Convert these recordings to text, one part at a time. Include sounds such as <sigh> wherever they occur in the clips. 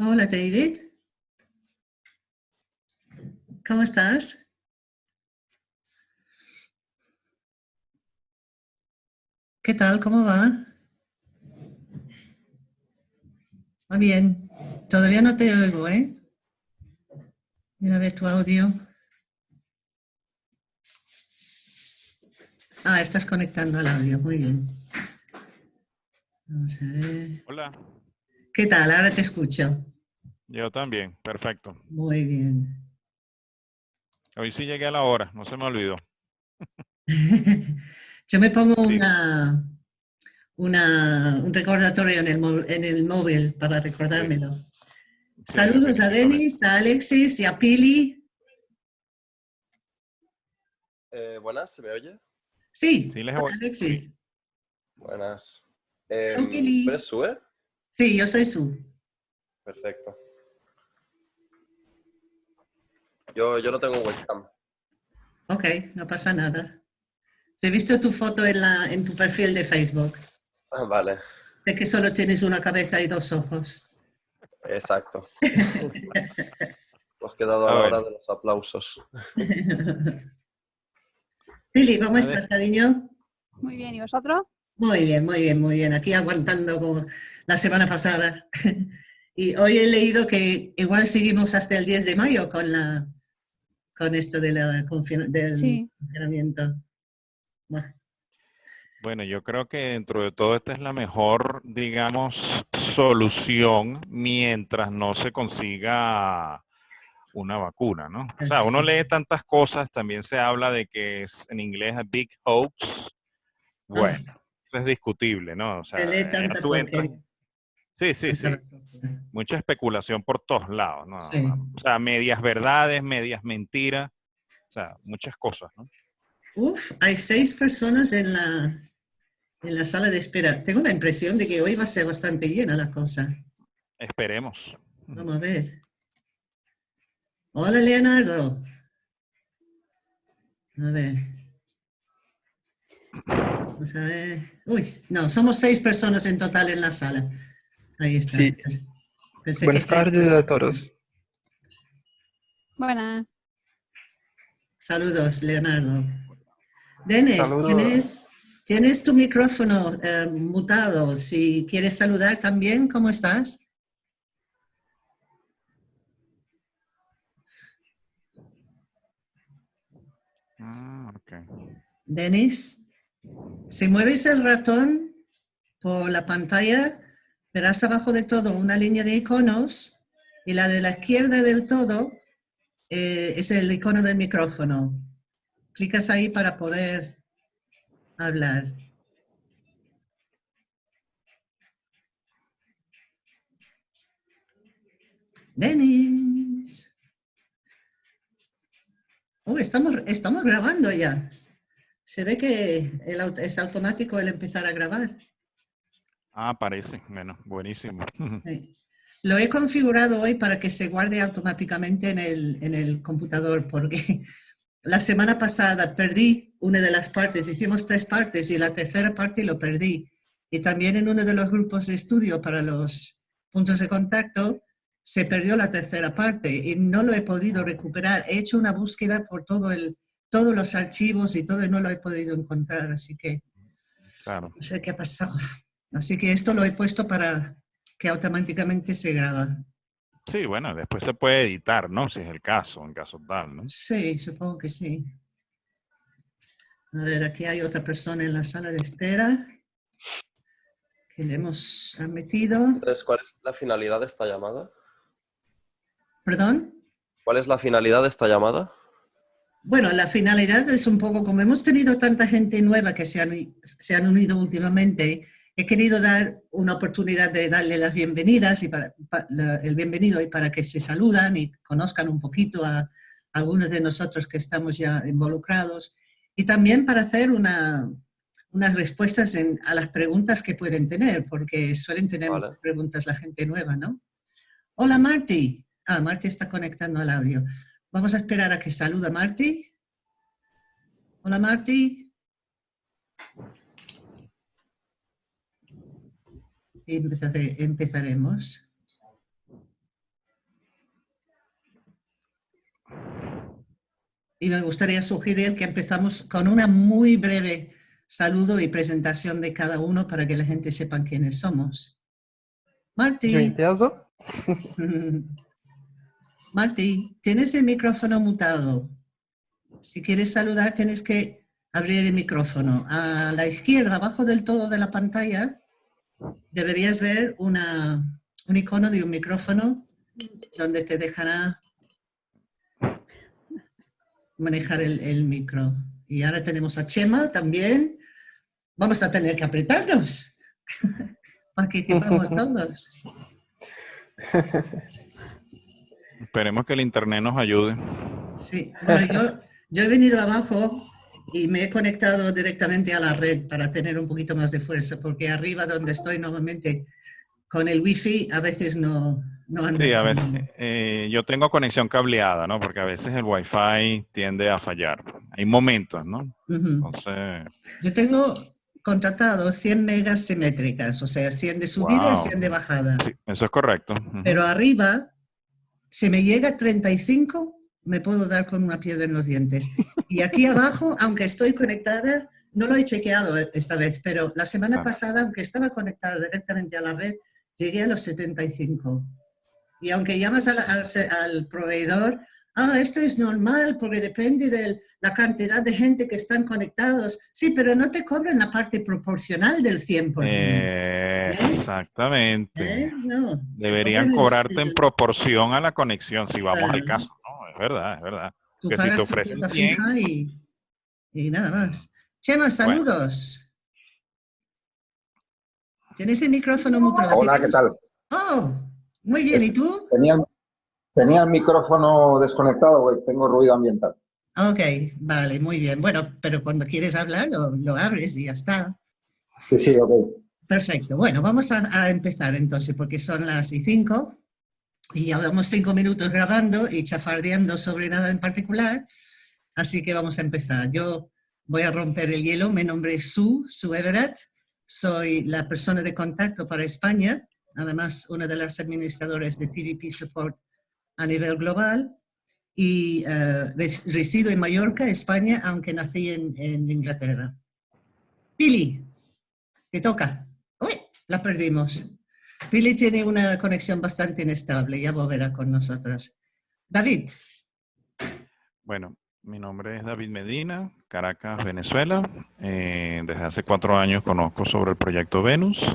Hola David. ¿Cómo estás? ¿Qué tal? ¿Cómo va? Va bien. Todavía no te oigo, ¿eh? Mira a ver tu audio. Ah, estás conectando al audio. Muy bien. Vamos a ver. Hola. ¿Qué tal? Ahora te escucho. Yo también, perfecto. Muy bien. Hoy sí llegué a la hora, no se me olvidó. <laughs> Yo me pongo una, una, un recordatorio en el, en el móvil para recordármelo. Saludos a Denis, a Alexis y a Pili. Eh, buenas, ¿se me oye? Sí, Sí, les. Alexis. Buenas. Eh, Hola, Kelly. Sí, yo soy Su. Perfecto. Yo, yo no tengo webcam. Ok, no pasa nada. He visto tu foto en, la, en tu perfil de Facebook. Ah, vale, De que solo tienes una cabeza y dos ojos. exacto. <laughs> Hemos quedado a la hora de los aplausos. <laughs> Pili, ¿cómo estás, cariño? Muy bien, ¿y vosotros? Muy bien, muy bien, muy bien. Aquí aguantando como la semana pasada. <laughs> Y hoy he leído que igual seguimos hasta el 10 de mayo con, la, con esto de la del Sí. confinamiento. Bueno, yo creo que dentro de todo esta es la mejor, digamos, solución mientras no se consiga una vacuna, ¿no? O sea, uno lee tantas cosas, también se habla de que es en inglés a big hoax. Bueno, es discutible, ¿no? O sea, tú entras-. Sí, sí, sí. Mucha especulación por todos lados, ¿no? Sí. O sea, medias verdades, medias mentiras, o sea, muchas cosas, ¿no? Uf, hay seis personas en la, en la sala de espera. Tengo la impresión de que hoy va a ser bastante llena la cosa. Esperemos. Vamos a ver. Hola, Leonardo. A ver. Vamos a ver. Uy, no, somos seis personas en total en la sala. Ahí está. Sí. Buenas tardes a todos. Buenas. Saludos, Leonardo. Denis, Saludos. ¿tienes, tienes tu micrófono eh, mutado. Si quieres saludar también, ¿cómo estás? Ah, ok. Denis, si mueves el ratón por la pantalla, verás abajo de todo una línea de iconos y la de la izquierda del todo eh, es el icono del micrófono. Clicas ahí para poder hablar. Denis. Oh, estamos, estamos grabando ya. Se ve que el es automático el empezar a grabar. Ah, parece. Bueno, buenísimo. <laughs> Sí. Lo he configurado hoy para que se guarde automáticamente en el, en el computador, porque <laughs> la semana pasada perdí una de las partes, hicimos tres partes y la tercera parte lo perdí. Y también en uno de los grupos de estudio para los puntos de contacto se perdió la tercera parte y no lo he podido recuperar. He hecho una búsqueda por todo el, todos los archivos y todo y no lo he podido encontrar, así que Claro. no sé qué ha pasado. Así que esto lo he puesto para que automáticamente se graba. Sí, bueno, después se puede editar, ¿no? Si es el caso, en caso tal, ¿no? Sí, supongo que sí. A ver, aquí hay otra persona en la sala de espera que le hemos metido. Entonces, ¿cuál es la finalidad de esta llamada? ¿Perdón? ¿Cuál es la finalidad de esta llamada? Bueno, la finalidad es un poco, como hemos tenido tanta gente nueva que se han, se han unido últimamente, he querido dar una oportunidad de darle las bienvenidas y para, pa- la- el bienvenido y para que se saludan y conozcan un poquito a, algunos de nosotros que estamos ya involucrados y también para hacer una, unas respuestas en- a las preguntas que pueden tener, porque suelen tener muchas preguntas la gente nueva, ¿no? Hola Marty. Ah, Marty está conectando al audio. Vamos a esperar a que saluda Marti. Hola Marti. Empezaremos. Y me gustaría sugerir que empezamos con una muy breve saludo y presentación de cada uno para que la gente sepa quiénes somos. Marti. <laughs> Marty, tienes el micrófono mutado. Si quieres saludar, tienes que abrir el micrófono. A la izquierda, abajo del todo de la pantalla, deberías ver una, un icono de un micrófono donde te dejará manejar el, micro. Y ahora tenemos a Chema también. Vamos a tener que apretarnos <laughs> para que todos. <laughs> Esperemos que el internet nos ayude. Sí, bueno, yo, yo he venido abajo y me he conectado directamente a la red para tener un poquito más de fuerza, porque arriba donde estoy normalmente con el wifi a veces no, no anda. Sí, a veces. eh, yo tengo conexión cableada, ¿no? Porque a veces el wifi tiende a fallar. Hay momentos, ¿no? Ujú. Entonces, Yo tengo contratado 100 megas simétricas, o sea, 100 de subida Wow. y 100 de bajada. sí, eso es correcto. Ujú. Pero arriba, si me llega a 35, me puedo dar con una piedra en los dientes. Y aquí <laughs> abajo, aunque estoy conectada, no lo he chequeado esta vez, pero la semana pasada, aunque estaba conectada directamente a la red, llegué a los 75. Y aunque llamas al, al se- al proveedor, ah, esto es normal porque depende de la cantidad de gente que están conectados. Sí, pero no te cobran la parte proporcional del 100%. Eh, exactamente. ¿eh? No, Deberían cobrarte en el- proporción a la conexión, si vamos al caso, ¿no? Es verdad, es verdad. Tú que si te ofrecen cuota 100. fija y, y nada más. Chema, saludos. Tienes el micrófono mutado. Hola, ¿qué tal? Oh, muy bien. ¿Y tú? Tenía, tenía el micrófono desconectado, porque tengo ruido ambiental. Ok, vale, muy bien. Bueno, pero cuando quieres hablar lo, lo abres y ya está. Sí, sí, ok. Perfecto. Bueno, vamos a, empezar entonces porque son las y cinco y llevamos cinco minutos grabando y chafardeando sobre nada en particular. Así que vamos a empezar. Yo voy a romper el hielo. Mi nombre Sue, Sue Everett. Soy la persona de contacto para España, además una de las administradoras de TVP Support a nivel global. Y eh, res- resido en Mallorca, España, aunque nací en, en Inglaterra. Pili, te toca. La perdimos. Pili tiene una conexión bastante inestable, ya volverá con nosotros. David, Bueno, mi nombre es David Medina, Caracas, Venezuela. Eh, desde hace cuatro años conozco sobre el proyecto Venus.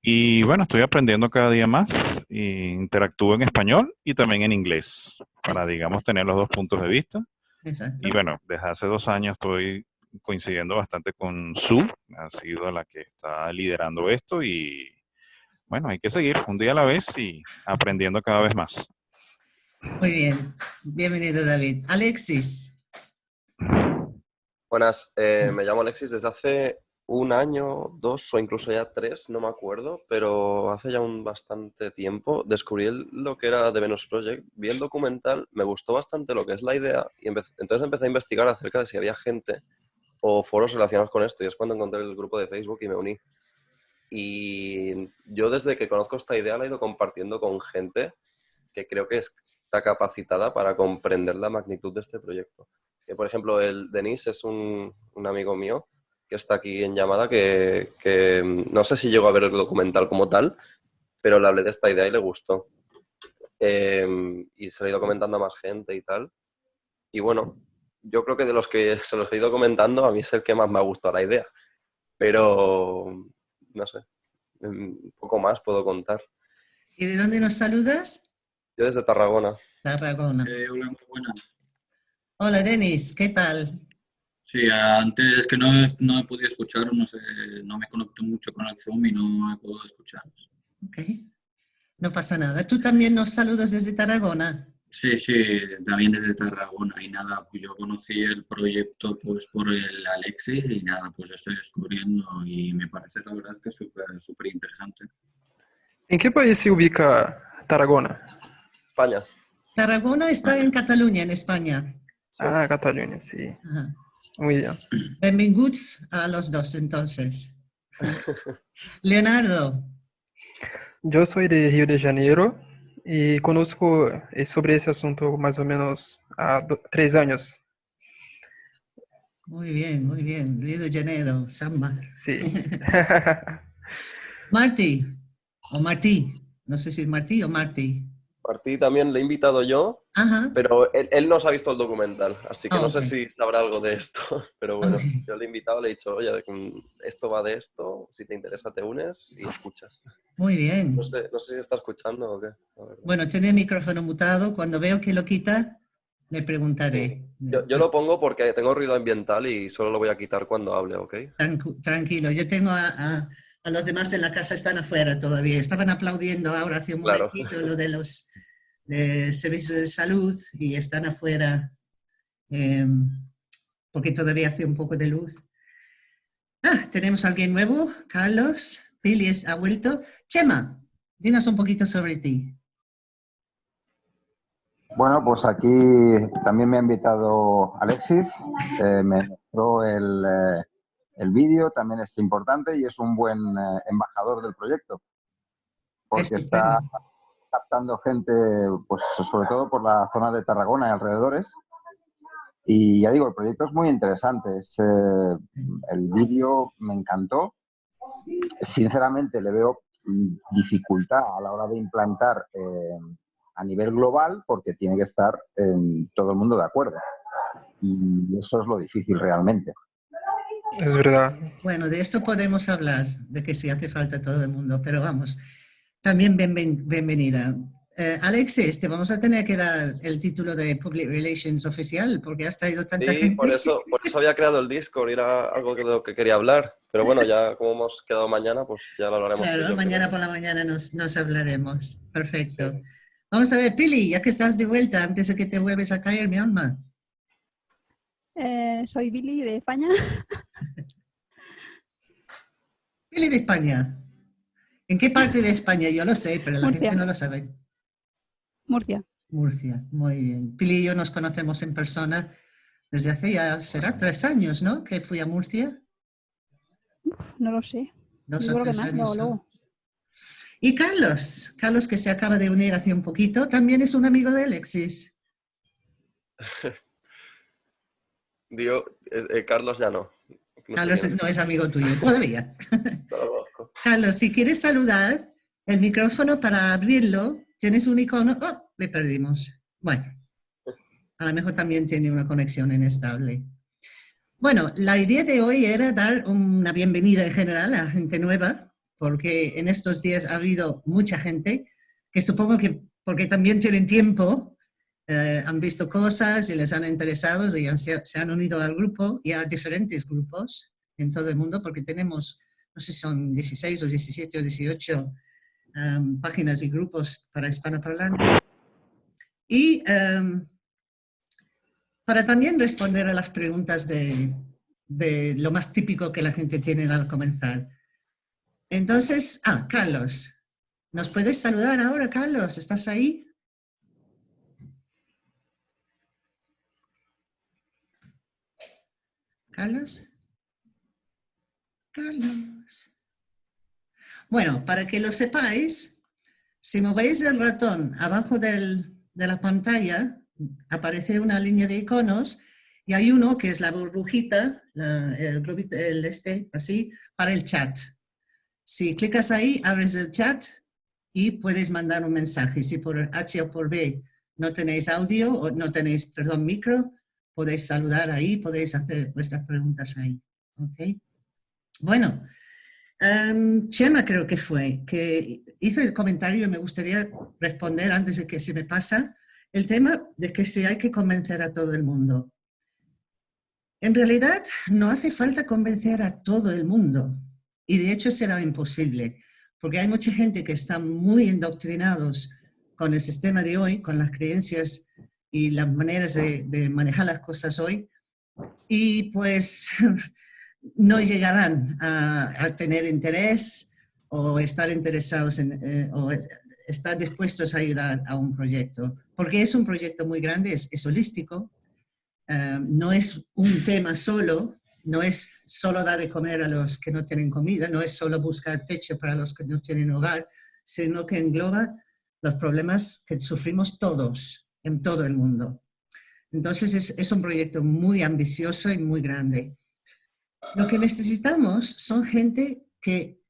Y bueno, estoy aprendiendo cada día más. e interactúo en español y también en inglés para, digamos, tener los dos puntos de vista. exacto. Y bueno, desde hace dos años estoy coincidiendo bastante con Sue, ha sido la que está liderando esto y bueno, hay que seguir un día a la vez y aprendiendo cada vez más. Muy bien, bienvenido David. Alexis, Buenas, eh, me llamo Alexis desde hace un año, dos o incluso ya tres, no me acuerdo, pero hace ya un bastante tiempo descubrí lo que era The Venus Project, vi el documental, me gustó bastante lo que es la idea y empe- entonces empecé a investigar acerca de si había gente foros relacionados con esto y es cuando encontré el grupo de Facebook y me uní. Y yo desde que conozco esta idea la he ido compartiendo con gente que creo que está capacitada para comprender la magnitud de este proyecto. Que, por ejemplo, el Denis es un, amigo mío que está aquí en llamada, que, que, mm, no sé si llegó a ver el documental como tal, pero le hablé de esta idea y le gustó. Eh, y se lo he ido comentando a más gente y tal. Y bueno, yo creo que de los que se los he ido comentando, a mí es el que más me ha gustado la idea. Pero, no sé, un poco más puedo contar. ¿y de dónde nos saludas? Yo desde Tarragona. Tarragona. Eh, hola, muy buenas. Hola Denis, ¿qué tal? Sí, antes que no, he- no he podido escuchar, no sé, no me conecto mucho con el Zoom y no he podido escuchar. Ok, no pasa nada. ¿Tú también nos saludas desde Tarragona? Sí, sí, también desde Tarragona y nada, pues yo conocí el proyecto pues por el Alexis y nada, pues estoy descubriendo y me parece la verdad que es súper súper interesante. ¿En qué país se ubica Tarragona? España. Tarragona está en Cataluña, en España. Sí. Ah, Cataluña, sí. Ajá. Muy bien. Benvinguts a los dos, entonces. <laughs> Leonardo, Yo soy de Río de Janeiro y conozco eh, sobre ese asunto más o menos a tres años. Muy bien, muy bien. Río de Janeiro, samba. Sí. <laughs> Marty, o Martí, no sé si es Martí o Martí. Martí también le he invitado yo, Ajá. pero él, él no se ha visto el documental, así que Ah, no sé ok. si sabrá algo de esto. <laughs> Pero bueno, Ok. yo le he invitado, le he dicho, oye, mm, esto va de esto, si te interesa te unes y escuchas. Muy bien. No sé, no sé si está escuchando o qué. Bueno, tiene el micrófono mutado. Cuando veo que lo quita, le preguntaré. Yo, yo lo pongo porque tengo ruido ambiental y solo lo voy a quitar cuando hable, ¿ok? Tranqu- Tranquilo, yo tengo a, a- a los demás en la casa, están afuera todavía. Estaban aplaudiendo ahora hace un Claro. momentito lo de los de servicios de salud y están afuera eh, porque todavía hace un poco de luz. Ah, tenemos a alguien nuevo, Carlos. Pili es- ha vuelto. Chema, dinos un poquito sobre ti. Bueno, pues aquí también me ha invitado Alexis, eh, me mostró el, eh, el vídeo, también es importante y es un buen eh, embajador del proyecto, porque está captando gente, pues sobre todo por la zona de Tarragona y alrededores. Y ya digo, el proyecto es muy interesante, es, eh, el vídeo me encantó. Sinceramente le veo dificultad a la hora de implantar eh, a nivel global porque tiene que estar en todo el mundo de acuerdo. Y eso es lo difícil realmente. Es verdad. Bueno, de esto podemos hablar, de que si hace falta todo el mundo, pero vamos, también bienven- bienvenida. Eh, Alexis, te vamos a tener que dar el título de Public Relations oficial porque has traído tanta Sí, gente. por eso, por eso había creado el Discord, era algo de lo que quería hablar. Pero bueno, ya como hemos quedado mañana, pues ya lo hablaremos. Claro, yo, mañana creo. por la mañana nos, nos hablaremos. Perfecto. Vamos a ver, Pili, ya que estás de vuelta, antes de que te vuelves a caer, mi alma. Eh, soy Billy de España. <laughs> Pili de España. ¿En qué parte de España? Yo lo sé, pero la Murcia. gente no lo sabe. Murcia. Murcia, muy bien. Pili y yo nos conocemos en persona desde hace ya, será tres años, ¿no? Que fui a Murcia. No lo sé. Dos Yo o tres años. Y Carlos, Carlos que se acaba de unir hace un poquito, también es un amigo de Alexis. <laughs> Digo, eh, eh, Carlos ya no. Carlos no es amigo tuyo todavía. <laughs> no. Carlos, si quieres saludar, el micrófono para abrirlo, tienes un icono. ¡Oh! Le perdimos. Bueno, a lo mejor también tiene una conexión inestable. Bueno, la idea de hoy era dar una bienvenida en general a gente nueva, porque en estos días ha habido mucha gente que supongo que, porque también tienen tiempo, eh, han visto cosas y les han interesado y se, han unido al grupo y a diferentes grupos en todo el mundo, porque tenemos no sé si son 16 o 17 o 18 um, páginas y grupos para hispanoparlantes. Y um, para también responder a las preguntas de lo más típico que la gente tiene al comenzar. Entonces, ah, Carlos, ¿nos puedes saludar ahora, Carlos? ¿Estás ahí? Carlos. Carlos. Bueno, para que lo sepáis, si movéis el ratón abajo del- de la pantalla, aparece una línea de iconos y hay uno que es la burbujita, el, el este, así, para el chat. Si clicas ahí, abres el chat y puedes mandar un mensaje. Si por H o por B no tenéis audio o no tenéis, perdón, micro, podéis saludar ahí, podéis hacer vuestras preguntas ahí. ¿ok? Bueno, em, Chema creo que fue, que hizo el comentario y me gustaría responder antes de que se me pasa, el tema de que si hay que convencer a todo el mundo. En realidad no hace falta convencer a todo el mundo y de hecho será imposible, porque hay mucha gente que está muy indoctrinados con el sistema de hoy, con las creencias y las maneras de, manejar las cosas hoy, y pues <laughs> no llegarán a, tener interés o estar interesados en, eh, o estar dispuestos a ayudar a un proyecto, porque es un proyecto muy grande, es, es holístico, eh, no es un tema solo, no es solo dar de comer a los que no tienen comida, no es solo buscar techo para los que no tienen hogar, sino que engloba los problemas que sufrimos todos en todo el mundo. Entonces es, un proyecto muy ambicioso y muy grande. Lo que necesitamos son gente que,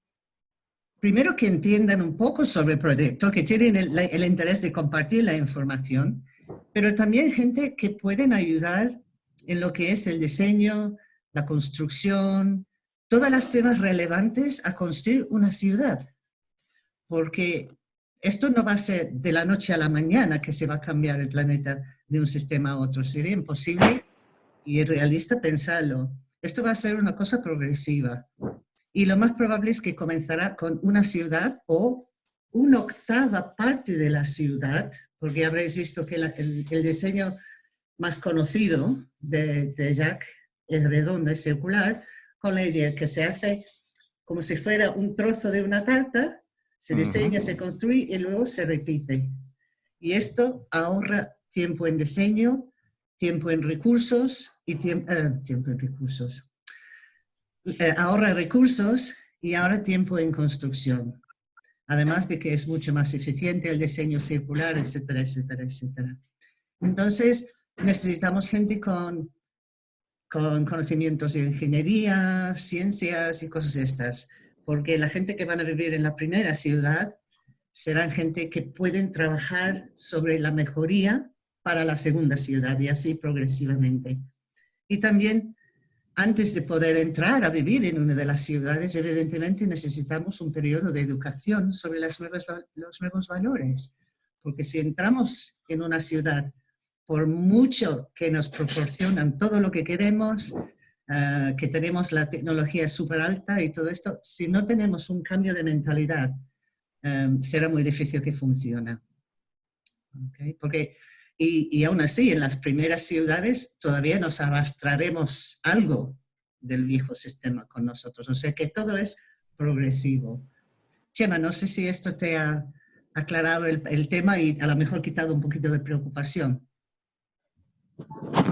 primero que entiendan un poco sobre el proyecto, que tienen el, el interés de compartir la información, pero también gente que pueden ayudar en lo que es el diseño, la construcción, todas las temas relevantes a construir una ciudad. Porque esto no va a ser de la noche a la mañana que se va a cambiar el planeta de un sistema a otro. Sería imposible y realista pensarlo. Esto va a ser una cosa progresiva. Y lo más probable es que comenzará con una ciudad o una octava parte de la ciudad, porque habréis visto que el, diseño más conocido de, de Jacques es redondo, es circular, con la idea que se hace como si fuera un trozo de una tarta, se diseña, se construye y luego se repite. Y esto ahorra tiempo en diseño, tiempo en recursos y tiempo, eh, tiempo en recursos. Eh, ahorra recursos y ahora tiempo en construcción. Además de que es mucho más eficiente el diseño circular, etcétera, etcétera, etcétera. Entonces, necesitamos gente con con conocimientos de ingeniería, ciencias y cosas estas, porque la gente que van a vivir en la primera ciudad serán gente que pueden trabajar sobre la mejoría para la segunda ciudad y así progresivamente. Y también, antes de poder entrar a vivir en una de las ciudades, evidentemente necesitamos un periodo de educación sobre los nuevos valores, porque si entramos en una ciudad por mucho que nos proporcionan todo lo que queremos, eh, que tenemos la tecnología súper alta y todo esto, si no tenemos un cambio de mentalidad, eh, será muy difícil que funcione. Porque, y, y, aún así, en las primeras ciudades todavía nos arrastraremos algo del viejo sistema con nosotros. O sea que todo es progresivo. Chema, no sé si esto te ha aclarado el, el tema y a lo mejor quitado un poquito de preocupación.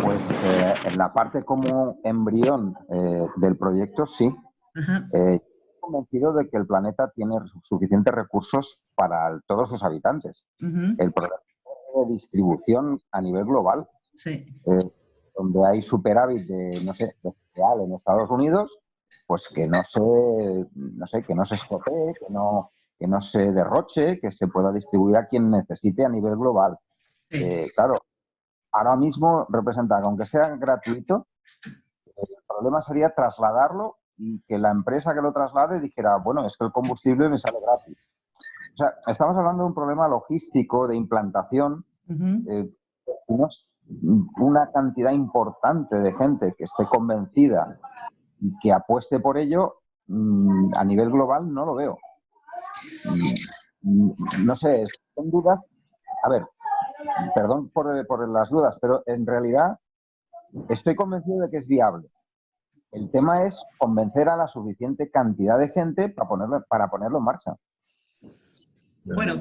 Pues eh, en la parte como embrión eh, del proyecto, sí. Eh, estoy convencido de que el planeta tiene suficientes recursos para todos sus habitantes. El problema de distribución a nivel global, donde hay superávit de, no sé, real en Estados Unidos, pues que no se, no sé, que no se que no, que no se derroche, que se pueda distribuir a quien necesite a nivel global. claro, ahora mismo representa, aunque sea gratuito, el problema sería trasladarlo y que la empresa que lo traslade dijera, bueno, es que el combustible me sale gratis. O sea, estamos hablando de un problema logístico, de implantación. Eh, una cantidad importante de gente que esté convencida y que apueste por ello, mm, a nivel global no lo veo. Mm, no sé, son dudas. A ver, perdón por, las dudas, pero en realidad estoy convencido de que es viable. El tema es convencer a la suficiente cantidad de gente para ponerlo, para ponerlo en marcha. Bueno,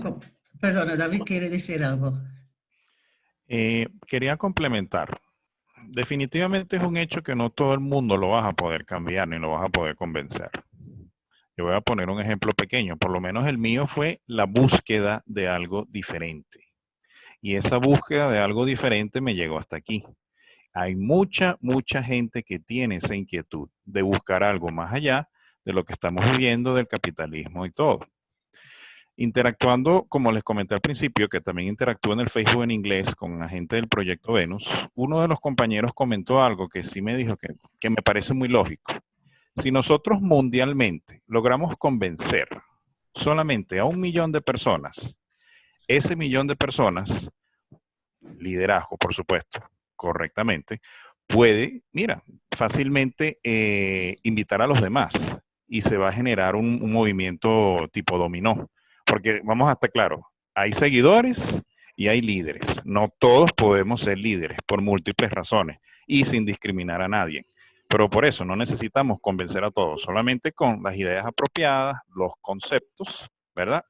perdona, David quiere decir algo. Eh, quería complementar. Definitivamente es un hecho que no todo el mundo lo vas a poder cambiar ni lo vas a poder convencer. Yo voy a poner un ejemplo pequeño. Por lo menos el mío fue la búsqueda de algo diferente. Y esa búsqueda de algo diferente me llegó hasta aquí. Hay mucha, mucha gente que tiene esa inquietud de buscar algo más allá de lo que estamos viviendo del capitalismo y todo. Interactuando, como les comenté al principio, que también interactúo en el Facebook en inglés con la gente del proyecto Venus, uno de los compañeros comentó algo que sí me dijo que, que me parece muy lógico. Si nosotros mundialmente logramos convencer solamente a un millón de personas ese millón de personas, liderazgo, por supuesto, correctamente, puede, mira, fácilmente eh, invitar a los demás y se va a generar un, un, movimiento tipo dominó. Porque vamos a estar claros, hay seguidores y hay líderes. No todos podemos ser líderes por múltiples razones y sin discriminar a nadie. Pero por eso no necesitamos convencer a todos, solamente con las ideas apropiadas, los conceptos, ¿verdad?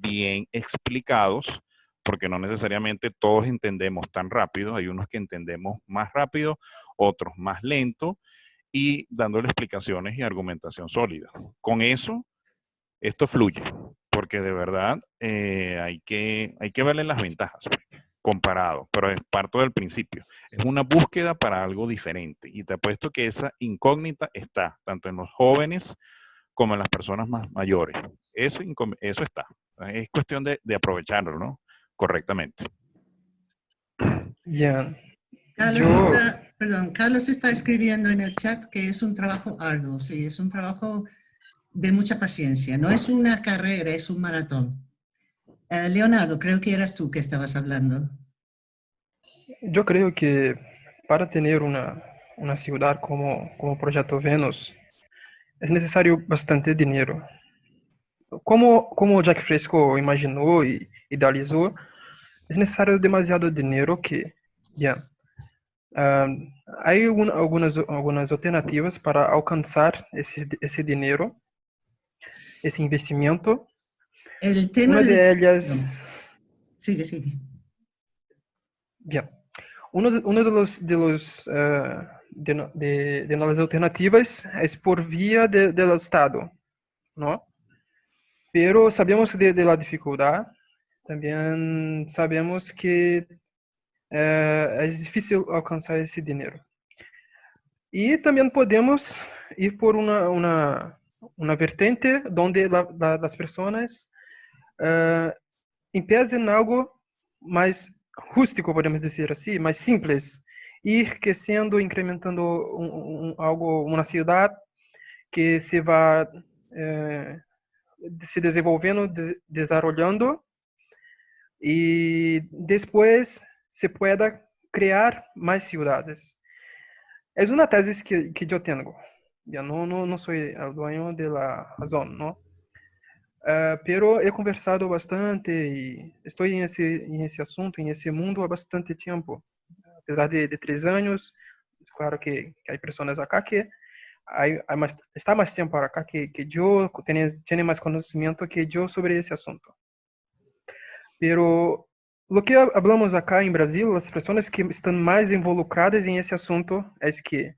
Bien explicados, porque no necesariamente todos entendemos tan rápido, hay unos que entendemos más rápido, otros más lento, y dándole explicaciones y argumentación sólida. Con eso, esto fluye, porque de verdad eh, hay, que, hay que verle las ventajas. Pues. comparado, pero es parte del principio. Es una búsqueda para algo diferente y te apuesto que esa incógnita está tanto en los jóvenes como en las personas más mayores. Eso, eso está. Es cuestión de, de aprovecharlo, ¿no? Correctamente. Ya. Carlos, Yo- está, perdón, Carlos está escribiendo en el chat que es un trabajo arduo, sí, es un trabajo de mucha paciencia. No es una carrera, es un maratón. Eh, Leonardo, creo que eras tú que estabas hablando. Yo creo que para tener una, una ciudad como, como Proyecto Venus es necesario bastante dinero. Como, como Jack Fresco imaginó y idealizó, es necesario demasiado dinero que, ya, ah, hay un- algunas, algunas alternativas para alcanzar ese, ese dinero, ese investimento. El tema Una de... de ellas... Perdón. Sigue, sigue. Bien. Uno de, uno de los, de, los eh, de, no- de- de las alternativas es por vía de- del Estado, ¿no? Pero sabemos de, de la dificultad, también sabemos que eh, es difícil alcanzar ese dinero. Y también podemos ir por una, una, una vertente donde la- la- las personas eh, empiecen algo mais rústico, podemos dizer assim, mais simples, ir crescendo, incrementando um, um, algo, uma cidade que se vá eh, se desenvolvendo, de, desarrollando e depois se pueda criar mais cidades. É uma tese que, que eu tenho. Eu não, não, não sou o dueño de la razón, ¿no? Ah, pero he conversado bastante y estoy en ese, en ese asunto, en ese mundo há bastante tiempo. Apesar de, de tres años, es claro que, que hay personas acá que está más tiempo acá que, que yo, tiene, más conocimiento que yo sobre ese asunto. Pero lo que hablamos acá en Brasil, las personas que están más involucradas en ese asunto es que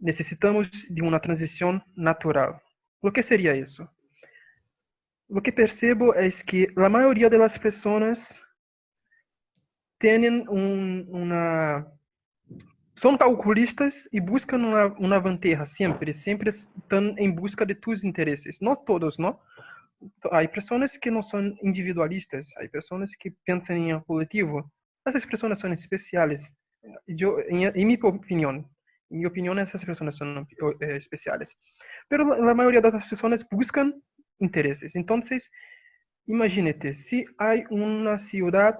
necesitamos de una transición natural. ¿Lo que sería eso? Lo que percebo es que la mayoría de las personas tienen un- una... Son calculistas y buscan una, una ventaja siempre, siempre están en busca de tus intereses. No todos, ¿no? Hay personas que no son individualistas, hay personas que piensan en el colectivo. Esas personas son especiales. Yo, en, en mi opinión, en mi opinión, esas personas son eh, especiales. Pero la, la mayoría de las personas buscan intereses. Entonces, imagínate, si hay una ciudad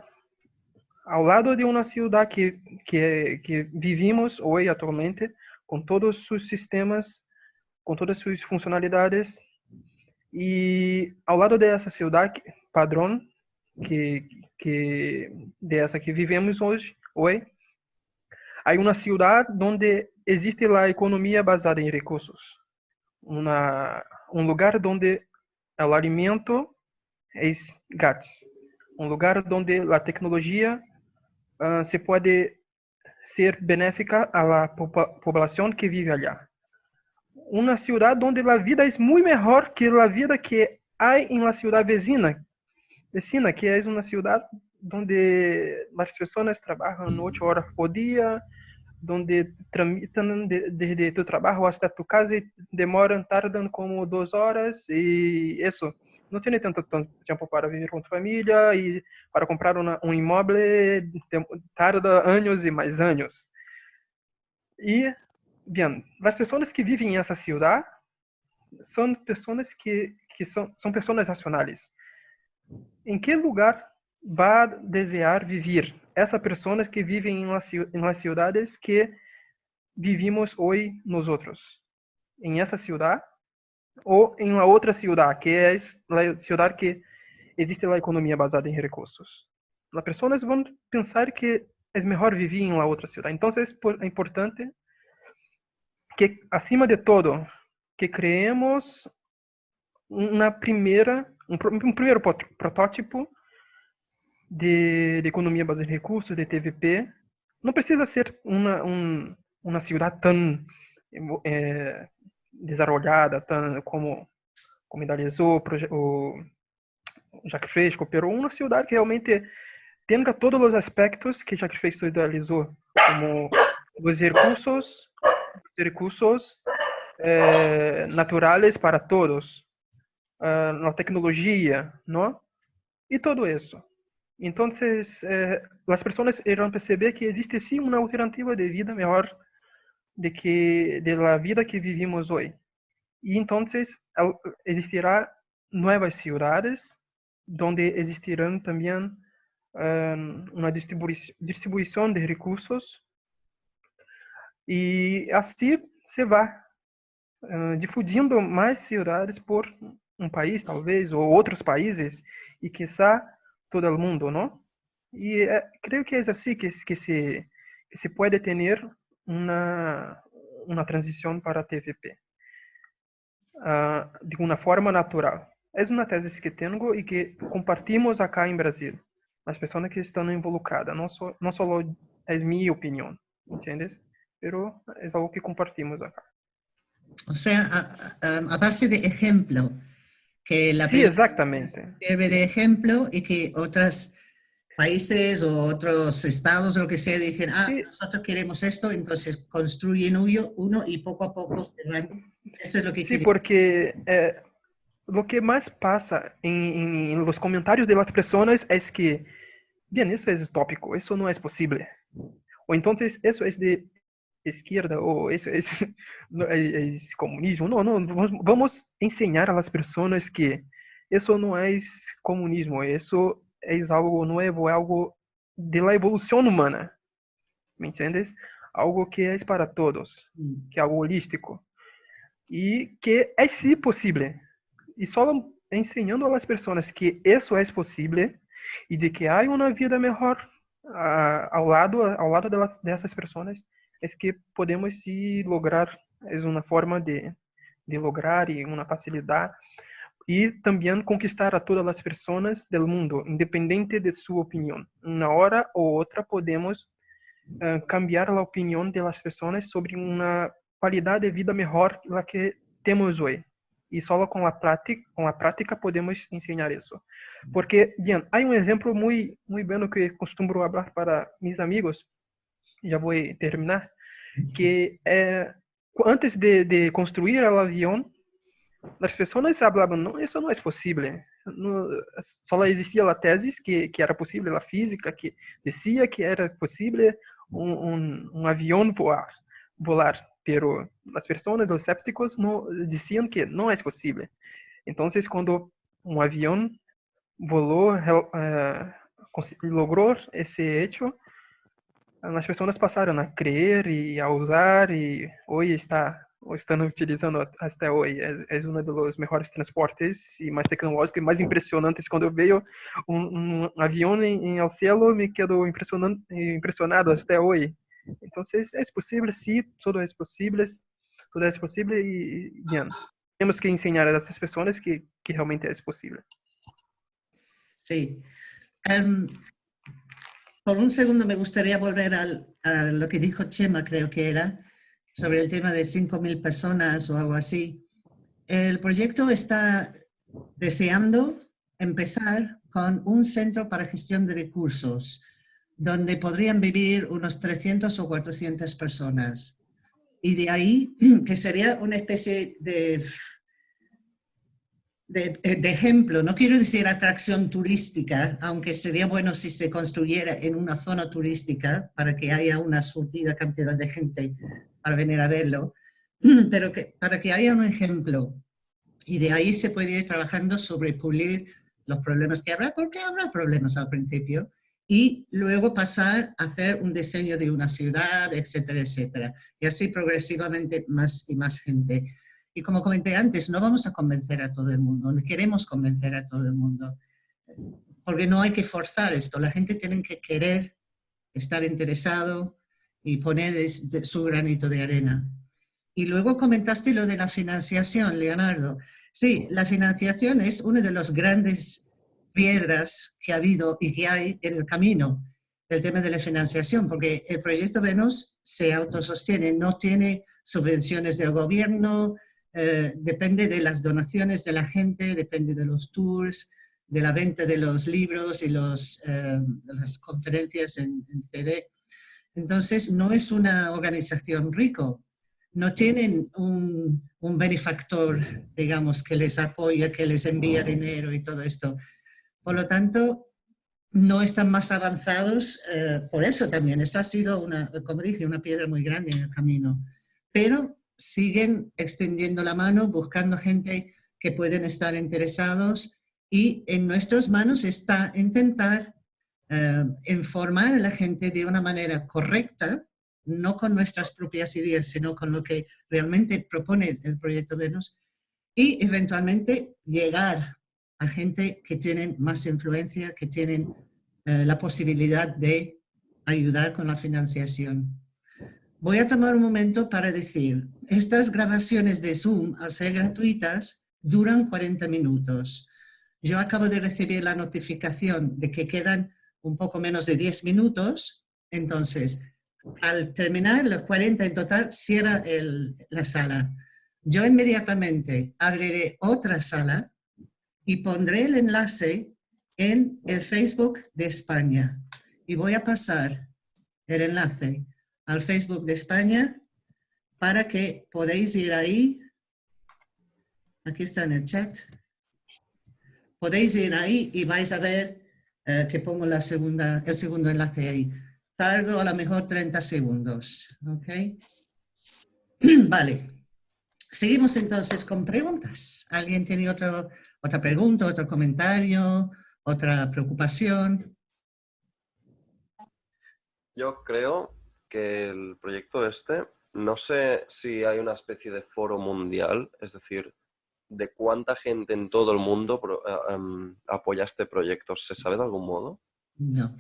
ao lado de uma ciudad que, que, que vivimos hoje atualmente, com todos os sistemas, com todas suas funcionalidades, e ao lado dessa cidade padrão que, que dessa que vivemos hoje, hoje, há uma cidade onde existe a economia baseada em recursos, uma, um lugar onde o alimento é grátis, um lugar onde a tecnologia uh, se pode ser benéfica à população que vive allá. Uma cidade onde a vida é muito melhor que a vida que há em la cidade vecina, vecina que é uma cidade onde as pessoas trabalham oito horas por dia, onde tramitam desde tu trabalho até tu casa e demoram, tardam como duas horas e isso não tem tanto, tempo para viver com família e para comprar uma, um imóvel tarda anos e mais anos. E, bem, as pessoas que vivem nessa cidade são pessoas que, que são, são pessoas racionais. Em que lugar vai desejar viver essas pessoas que vivem em las cidades que vivimos hoje nós outros? Em essa cidade ou em uma outra cidade, que é a cidade que existe a economia baseada em recursos. As pessoas vão pensar que é melhor viver em uma outra cidade. Então, é importante que, acima de todo, que criemos uma primeira, um, um primeiro protótipo de, de, economia baseada em recursos, de TVP. Não precisa ser uma, um, uma cidade tão é, desarrollada, tão como, como idealizou o Jacques Fresco, pero uma cidade que realmente tenga todos los aspectos que Jacques Feito idealizó, como los recursos, recursos eh, naturales para todos, uh, la tecnología, ¿no? Y todo eso. Entonces, eh, las personas irán perceber que existe sí una alternativa de vida mejor de, que, de la vida que vivimos hoy. Y entonces existirá nuevas ciudades donde existirán también um, una distribuición, distribución de recursos y así se va uh, difundindo más ciudades por un país, talvez, ou outros países, e quizá todo o mundo, não? E é, creio que é assim que, que, se, que se pode ter uma, uma transição para a TVP, uh, ah, de uma forma natural. É uma tese que tenho e que compartimos acá em Brasil, as pessoas que estão involucradas, não só não só é minha opinião, entendes? Pero é algo que compartimos acá. O sea, a, a, a base de ejemplo, que la sí, exactamente. sirve de ejemplo y que otros países o otros estados lo que sea dicen, ah, nosotros queremos esto, entonces construyen uno y poco a poco se van. Esto es lo que Sí, porque eh, lo que más pasa en, en, los comentarios de las personas es que, bien, eso es utópico, eso no es posible. O entonces eso es de izquierda o eso es, <laughs> es, comunismo. No, no, vamos a enseñar a las personas que eso no es comunismo, eso es algo nuevo, algo de la evolución humana. ¿Me entiendes? Algo que es para todos, mm. que es algo holístico. Y que es sí posible. Y solo enseñando a las personas que eso es posible y de que hay una vida mejor uh, ao lado, ao lado de las, dessas pessoas, es que podemos sí lograr, es una forma de, de lograr y una facilidad y también conquistar a todas las personas del mundo, independiente de su opinión. Una hora o otra podemos uh, cambiar la opinión de las personas sobre una calidad de vida la que temos hoy. Y solo con la práctica, con la podemos enseñar eso. Porque, bien, hay un ejemplo muy, muy bueno que costumo hablar para mis amigos, já vou terminar, que é, antes de, de construir o avião, as pessoas falavam, não, isso não é possível. No, só existia a tese que, que era possível, a física que dizia que era possível um, um, um avião voar, volar, pero as pessoas, os escépticos, não, diziam que não é possível. Então, quando um avião volou, uh, logrou esse hecho, as pessoas passaram a crer e a usar e hoje está estão utilizando até hoje. É, é um dos melhores transportes e mais tecnológicos e mais impressionantes. Quando eu vejo um, um avião em, em cielo, me quedo impressionado até hoje. Então, é, é possível, sim, tudo é possível, tudo é possível e, bem, temos que ensinar a essas pessoas que, que realmente é possível. Sim. Um, Por un segundo me gustaría volver al, a que dijo Chema, creo que era, sobre el tema de 5.000 personas o algo así. El proyecto está deseando empezar con un centro para gestión de recursos, donde podrían vivir unos 300 o 400 personas. Y de ahí, <clears throat> que sería una especie de de, ejemplo, no quiero decir atracción turística, aunque sería bueno si se construyera en una zona turística para que haya una surtida cantidad de gente para venir a verlo, <clears throat> pero que, para que haya un ejemplo. Y de ahí se puede ir trabajando sobre pulir los problemas que habrá, porque habrá problemas al principio, y luego pasar a hacer un diseño de una ciudad, etcétera, etcétera. Y así progresivamente más y más gente. Y como comenté antes, no vamos a convencer a todo el mundo, no queremos convencer a todo el mundo, porque no hay que forzar esto, la gente tiene que querer estar interesado y poner su granito de arena. Y luego comentaste lo de la financiación, Leonardo. Sí, la financiación es una de las grandes piedras que ha habido y que hay en el camino del tema de la financiación, porque el proyecto Venus se autosostiene, no tiene subvenciones del gobierno, eh, depende de las donaciones de la gente, depende de los tours, de la venta de los libros y los, eh, las conferencias en, en CD. Entonces, no es una organización rico, no tienen un, un, benefactor, digamos, que les apoya, que les envía dinero y todo esto. Por lo tanto, no están más avanzados eh, por eso también. Esto ha sido, una, como dije, una piedra muy grande en el camino. Pero siguen extendiendo la mano, buscando gente que pueden estar interesados y en nuestras manos está intentar eh, informar a la gente de una manera correcta no con nuestras propias ideas, sino con lo que realmente propone el proyecto Venus, y eventualmente llegar a gente que tienen más influencia, que tienen eh, la posibilidad de ayudar con la financiación. Voy a tomar un momento para decir, estas grabaciones de Zoom, al ser gratuitas, duran 40 minutos. Yo acabo de recibir la notificación de que quedan un poco menos de 10 minutos, entonces al terminar los 40 en total, cierra la sala. Yo inmediatamente abriré otra sala y pondré el enlace en el Facebook de España. Y voy a pasar el enlace al Facebook de España para que podáis ir ahí. Aquí está en el chat. Podéis ir ahí y vais a ver eh, que pongo el segundo enlace ahí. Tardo a lo mejor 30 segundos. ¿Ok? <clears throat> vale. Seguimos entonces con preguntas. ¿Alguien tiene otra pregunta, otro comentario, otra preocupación? Yo creo que el proyecto este, no sé si hay una especie de foro mundial, es decir, de cuánta gente en todo el mundo eh, em, apoya este proyecto. ¿Se sabe de algún modo? No.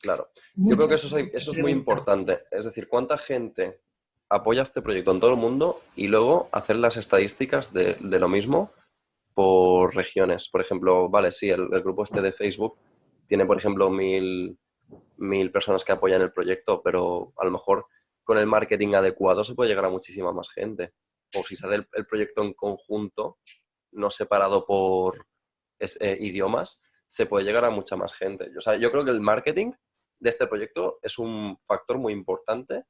Claro. Yo creo que eso es, muy importante. Es decir, cuánta gente apoya este proyecto en todo el mundo y luego hacer las estadísticas de, lo mismo por regiones. Por ejemplo, vale, sí, el, grupo este de Facebook tiene, por ejemplo, mil, mil personas que apoyan el proyecto, pero a lo mejor con el marketing adecuado se puede llegar a muchísima más gente. O si sale el, proyecto en conjunto, no separado por eh, idiomas, se puede llegar a mucha más gente. O sea, yo creo que el marketing de este proyecto es un factor muy importante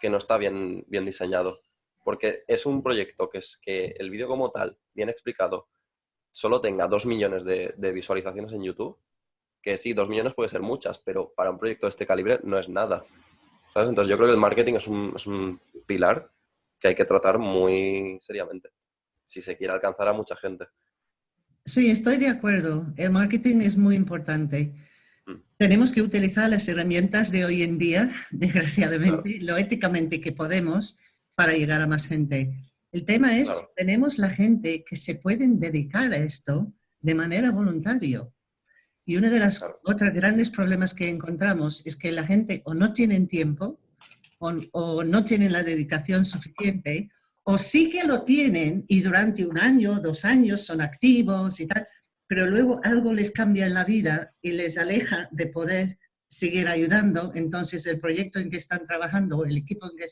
que no está bien, bien diseñado. Porque es un proyecto que es que el vídeo como tal, bien explicado, solo tenga dos millones de, visualizaciones en YouTube, que sí, dos millones puede ser muchas, pero para un proyecto de este calibre no es nada. Entonces yo creo que el marketing es un, es un pilar que hay que tratar muy seriamente si se quiere alcanzar a mucha gente. Sí, estoy de acuerdo. El marketing es muy importante. Tenemos que utilizar las herramientas de hoy en día, <laughs> desgraciadamente, lo éticamente que podemos para llegar a más gente. El tema es, tenemos la gente que se pueden dedicar a esto de manera voluntaria. Y uno de los otros grandes problemas que encontramos es que la gente o no tienen tiempo o, no tienen la dedicación suficiente o sí que lo tienen y durante un año, dos años son activos y tal, pero luego algo les cambia en la vida y les aleja de poder seguir ayudando, entonces el proyecto en que están trabajando o el equipo en que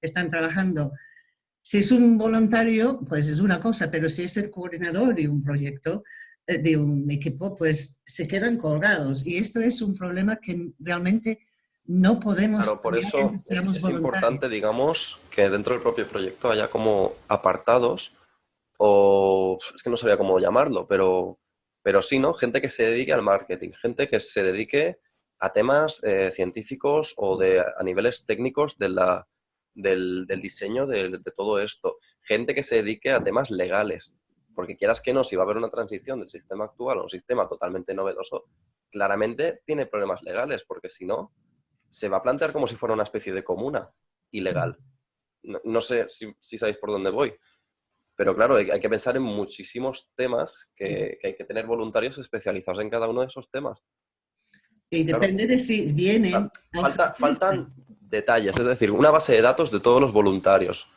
están trabajando, si es un voluntario, pues es una cosa, pero si es el coordinador de un proyecto, eh, de un equipo, pues se quedan colgados. Y esto es un problema que realmente no podemos... Claro, por eso es importante, digamos, que dentro del propio proyecto haya como apartados o es que no sabía cómo llamarlo, pero pero sí, ¿no? Gente que se dedique al marketing, gente que se dedique a temas eh, científicos o de, a niveles técnicos de la, del, diseño de, todo esto. Gente que se dedique a temas legales, porque quieras que no, si va a haber una transición del sistema actual a un sistema totalmente novedoso, claramente tiene problemas legales, porque si no, se va a plantear como si fuera una especie de comuna ilegal. No, sé si, si sabéis por dónde voy. Pero claro, hay, que pensar en muchísimos temas que, hay que tener voluntarios especializados en cada uno de esos temas. Y depende de si vienen... faltan detalles, es decir, una base de datos de todos los voluntarios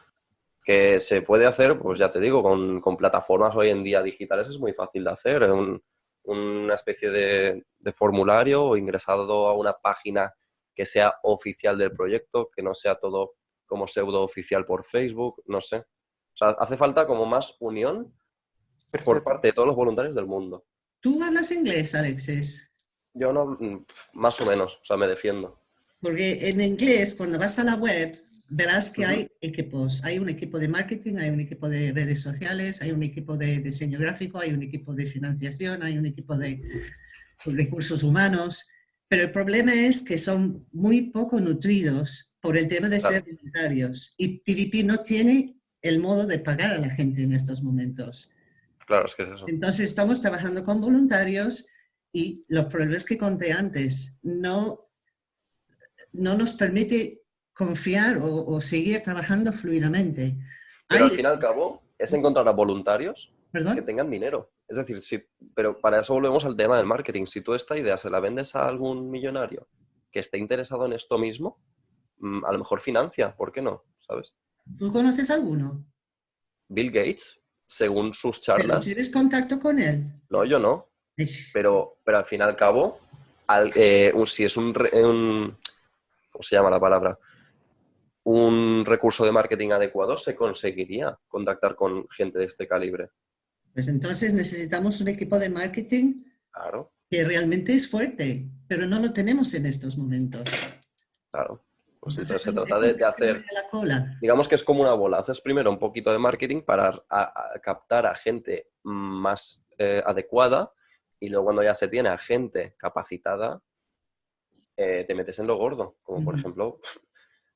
que se puede hacer, pues ya te digo, con, plataformas hoy en día digitales es muy fácil de hacer. una especie de, de, formulario o ingresado a una página que sea oficial del proyecto, que no sea todo como pseudo oficial por Facebook, no sé sea, hace falta como más unión por parte de todos los voluntarios del mundo. ¿Tú hablas inglés, Alexis? Yo no, mm, más o menos, o sea, me defiendo. Porque en inglés, cuando vas a la web, verás que hay equipos. Hay un equipo de marketing, hay un equipo de redes sociales, hay un equipo de diseño gráfico, hay un equipo de financiación, hay un equipo de recursos humanos. Pero el problema es que son muy poco nutridos por el tema de ser voluntarios. Y TVP no tiene el modo de pagar a la gente en estos momentos. Claro, es que es eso. Entonces estamos trabajando con voluntarios y los problemas que conté antes no, no nos permite confiar o, seguir trabajando fluidamente. Pero al fin y al cabo es encontrar a voluntarios que tengan dinero. Es decir, si, pero para eso volvemos al tema del marketing. Si tú esta idea se la vendes a algún millonario que esté interesado en esto mismo, mm, a lo mejor financia, ¿por qué no? ¿Sabes? ¿Tú conoces alguno? Bill Gates, según sus charlas. ¿Tienes contacto con él? No, yo no. Pero, pero al fin y al cabo, eh, si es un, un, ¿Cómo se llama la palabra? Un recurso de marketing adecuado, se conseguiría contactar con gente de este calibre. Pues entonces necesitamos un equipo de marketing que realmente es fuerte, pero no lo tenemos en estos momentos. Claro. Pues entonces, se trata de, hacer, digamos que es como una bola, haces primero un poquito de marketing para captar a gente más eh, adecuada y luego cuando ya se tiene a gente capacitada, eh, te metes en lo gordo, como por ejemplo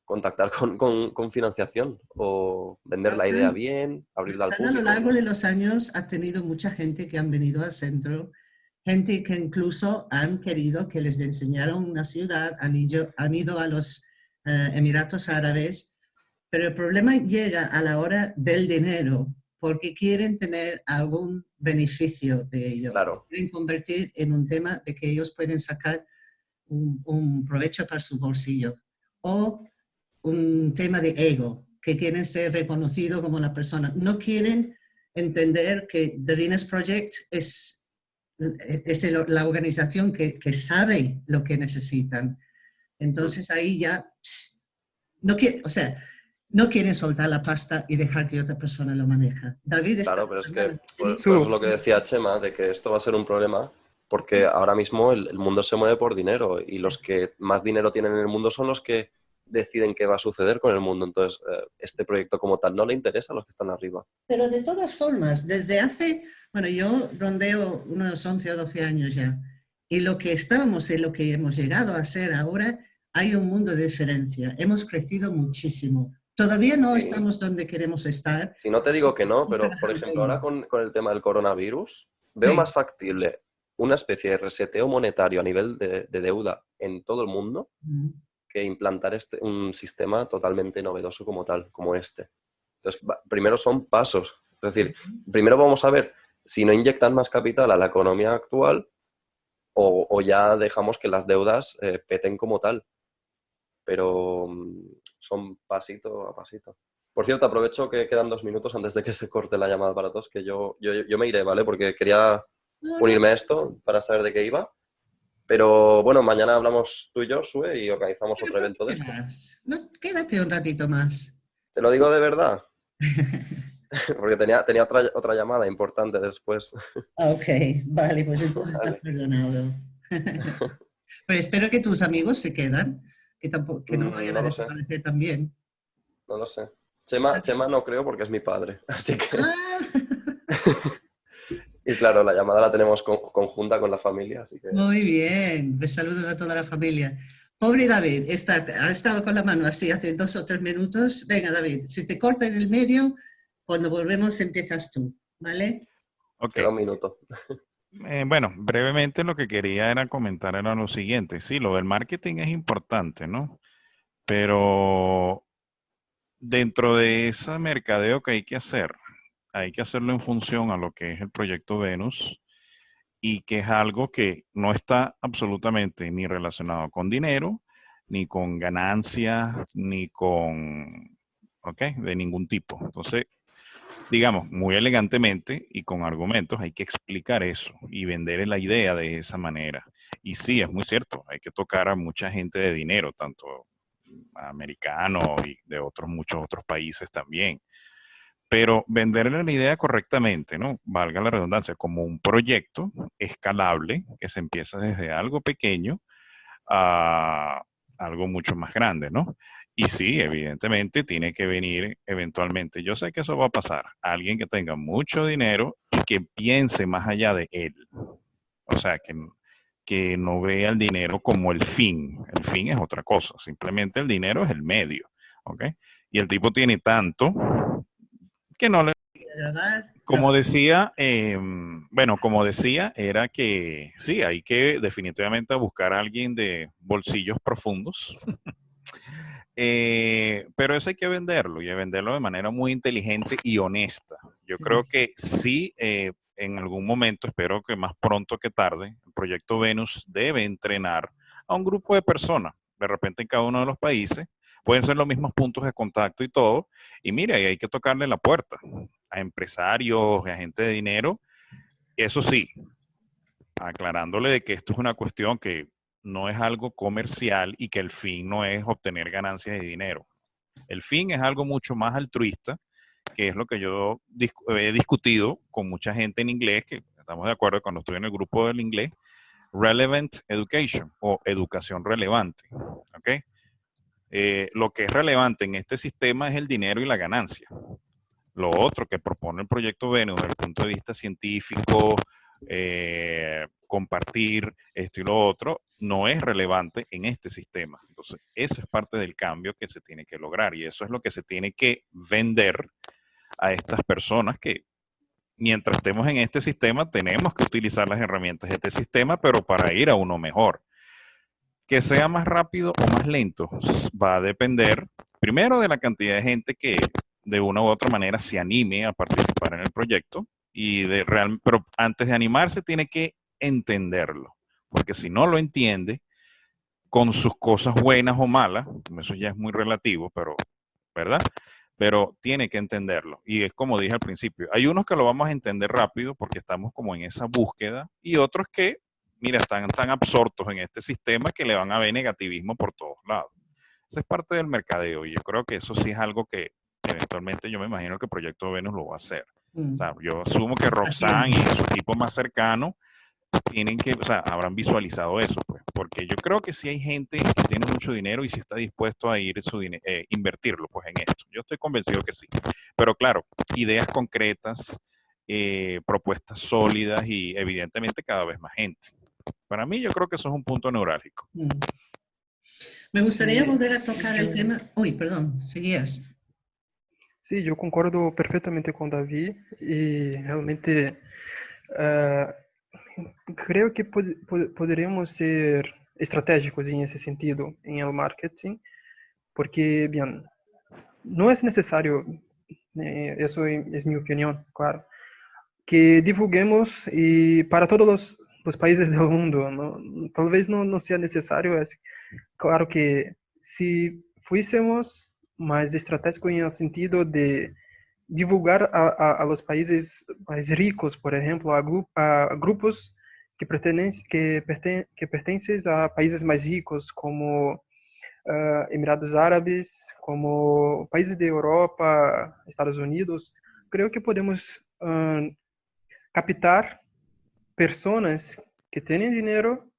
contactar con, financiación o vender la idea bien, abrirla al público. A lo largo de los años ha tenido mucha gente que han venido al centro, gente que incluso han querido que les enseñaran una ciudad, han han ido a los eh, Emiratos Árabes, pero el problema llega a la hora del dinero, porque quieren tener algún beneficio de ello. Claro. Quieren convertir en un tema de que ellos pueden sacar un, provecho para su bolsillo. O un tema de ego, que quieren ser reconocidos como la persona. No quieren entender que The Venus Project es, es la organización que, que sabe lo que necesitan entonces ahí ya, no quiere, o sea, no quieren soltar la pasta y dejar que otra persona lo maneja. David está Claro, pero es que pues, pues lo que decía Chema, de que esto va a ser un problema, porque ahora mismo el, mundo se mueve por dinero y los que más dinero tienen en el mundo son los que deciden qué va a suceder con el mundo. Entonces, eh, este proyecto como tal no le interesa a los que están arriba. Pero de todas formas, desde hace, bueno, yo rondeo unos 11 o 12 años ya, y lo que estábamos y lo que hemos llegado a ser ahora hay un mundo de diferencia. Hemos crecido muchísimo. Todavía no estamos donde queremos estar. Si no te digo que no, pero por ejemplo ahora con, el tema del coronavirus, veo más factible una especie de reseteo monetario a nivel de, deuda en todo el mundo que implantar este, un sistema totalmente novedoso como tal, como este. Entonces, primero son pasos. Es decir, primero vamos a ver si no inyectan más capital a la economía actual o, ya dejamos que las deudas eh, peten como tal pero mm, son pasito a pasito. Por cierto, aprovecho que quedan dos minutos antes de que se corte la llamada para todos, que yo, yo, me iré, ¿vale? Porque quería unirme a esto para saber de qué iba. Pero bueno, mañana hablamos tú y yo, Sue, y organizamos otro evento de esto. No, quédate un ratito más. Te lo digo de verdad. <laughs> Porque tenía, tenía otra, otra llamada importante después. Ah, ok, vale, pues entonces estás perdonado. <laughs> Pero espero que tus amigos se quedan que, tampoco, que no mm, vayan a desaparecer también. No lo sé. Chema, Chema no creo porque es mi padre, <laughs> así que... Ah. <laughs> y claro, la llamada la tenemos conjunta con la familia, así que... Muy bien, pues saludos a toda la familia. Pobre David, está, ha estado con la mano así hace dos o tres minutos. Venga, David, si te corta en el medio, cuando volvemos empiezas tú, ¿vale? Ok. un minuto. Eh, bueno, brevemente lo que quería era comentar era lo siguiente. Sí, lo del marketing es importante, ¿no? Pero dentro de ese mercadeo que hay que hacer, hay que hacerlo en función a lo que es el proyecto Venus y que es algo que no está absolutamente ni relacionado con dinero, ni con ganancias, ni con, ¿ok? De ningún tipo. Entonces, digamos, muy elegantemente y con argumentos, hay que explicar eso y vender la idea de esa manera. Y sí, es muy cierto, hay que tocar a mucha gente de dinero, tanto americano y de otros muchos otros países también. Pero venderle la idea correctamente, ¿no? Valga la redundancia, como un proyecto escalable que se empieza desde algo pequeño a algo mucho más grande, ¿no? Y sí, evidentemente tiene que venir eventualmente. Yo sé que eso va a pasar. Alguien que tenga mucho dinero y que piense más allá de él. O sea, que, que no vea el dinero como el fin. El fin es otra cosa. Simplemente el dinero es el medio. ¿Ok? Y el tipo tiene tanto que no le... Como decía, em, bueno, como decía, era que sí, hay que definitivamente buscar a alguien de bolsillos profundos. <laughs> Eh, pero eso hay que venderlo y venderlo de manera muy inteligente y honesta. Yo creo que sí, eh, en algún momento, espero que más pronto que tarde, el proyecto Venus debe entrenar a un grupo de personas, de repente en cada uno de los países, pueden ser los mismos puntos de contacto y todo, y mire, ahí hay que tocarle la puerta a empresarios, a gente de dinero, eso sí, aclarándole de que esto es una cuestión que no es algo comercial y que el fin no es obtener ganancias de dinero. El fin es algo mucho más altruista, que es lo que yo he discutido con mucha gente en inglés, que estamos de acuerdo cuando estoy en el grupo del inglés, relevant education o educación relevante. ¿okay? Eh, lo que es relevante en este sistema es el dinero y la ganancia. Lo otro que propone el proyecto Venus desde el punto de vista científico, eh, compartir esto y lo otro, no es relevante en este sistema. Entonces, eso es parte del cambio que se tiene que lograr y eso es lo que se tiene que vender a estas personas que mientras estemos en este sistema tenemos que utilizar las herramientas de este sistema, pero para ir a uno mejor. Que sea más rápido o más lento va a depender primero de la cantidad de gente que de una u otra manera se anime a participar en el proyecto y de real, pero antes de animarse tiene que entenderlo, porque si no lo entiende, con sus cosas buenas o malas, eso ya es muy relativo, pero, ¿verdad? Pero tiene que entenderlo. Y es como dije al principio, hay unos que lo vamos a entender rápido porque estamos como en esa búsqueda y otros que, mira, están tan absortos en este sistema que le van a ver negativismo por todos lados. Esa es parte del mercadeo y yo creo que eso sí es algo que eventualmente yo me imagino que Proyecto Venus lo va a hacer. Mm. O sea, yo asumo que Roxanne y su equipo más cercano tienen que, o sea, habrán visualizado eso, pues, porque yo creo que si hay gente que tiene mucho dinero y si está dispuesto a ir su eh, invertirlo, pues, en esto. Yo estoy convencido que sí. Pero claro, ideas concretas, eh, propuestas sólidas y evidentemente cada vez más gente. Para mí yo creo que eso es un punto neurálgico. Mm. Me gustaría volver a tocar el tema. Uy, perdón, seguías. Sí, yo concordo perfectamente con David y realmente uh, creo que pod pod poderíamos ser estratégicos en ese sentido en el marketing, porque, bien, no es necesario, eh, eso es mi opinión, claro, que divulguemos y para todos los, los países del mundo, ¿no? tal vez no, no sea necesario, es claro que si fuésemos más estratégico en el sentido de divulgar a, a, los países más ricos, por ejemplo, a, a grupos que pertenecen, que, perten, que pertencen a países más ricos, como uh, Emirados Árabes, como países de Europa, Estados Unidos. Creo que podemos uh, captar personas que tienen dinero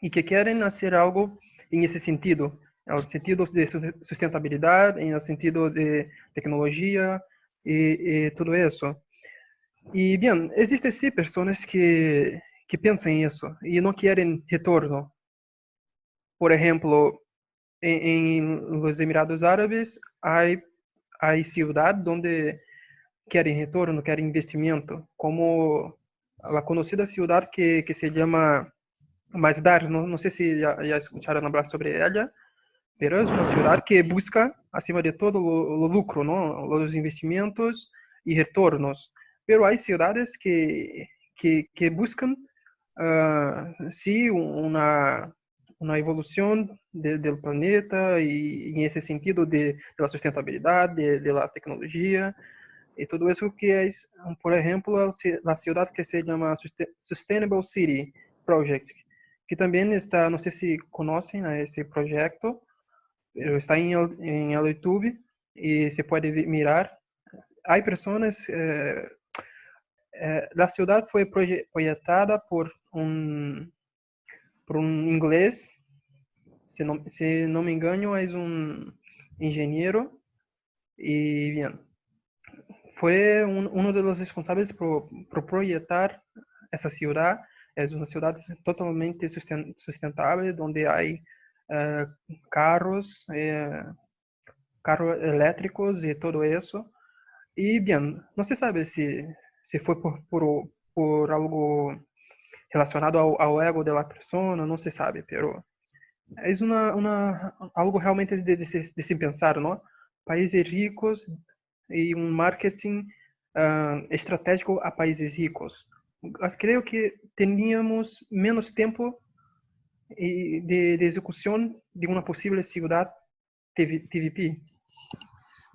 y que quieren hacer algo en ese sentido, en el sentido de sustentabilidad, en el sentido de tecnología y, y todo eso. Y bien, existen sí personas que, que piensan eso y no quieren retorno. Por ejemplo, en, en los Emirados Árabes hay, hay ciudad donde quieren retorno, quieren investimento, como la conocida ciudad que, que se llama Masdar, no, no sé si ya, ya escucharon hablar sobre ella, pero es una ciudad que busca, acima de todo, lo, lucro, ¿no? los investimentos y retornos. Pero hay ciudades que, que, que buscan, uh, sí, una, una evolución planeta y, en ese sentido de, de la sustentabilidad, de, de, y todo eso que es, por ejemplo, la ciudad que se llama Sustainable City Project, que también está, no sé si conocen a ese proyecto, está en el, en YouTube y se puede mirar. hay personas, eh, eh, proye- proyectada por un, por un inglés, si no, si no me engaño, es un ingeniero, y bien, fue un- uno de los responsables por, por proyectar esa ciudad. Es una ciudad totalmente susten- sustentable, donde hay eh, carros, eh, carros eléctricos y todo eso. Y bien, no se sabe si, si fue por, por, por algo relacionado ao, ao ego de la persona, não se sabe, pero é uma, uma, algo realmente de, de, de se pensar, não? Países ricos e um marketing ah, estratégico a países ricos. Mas creio que teníamos menos tempo e de, de execução de uma possível ciudad TV TVP.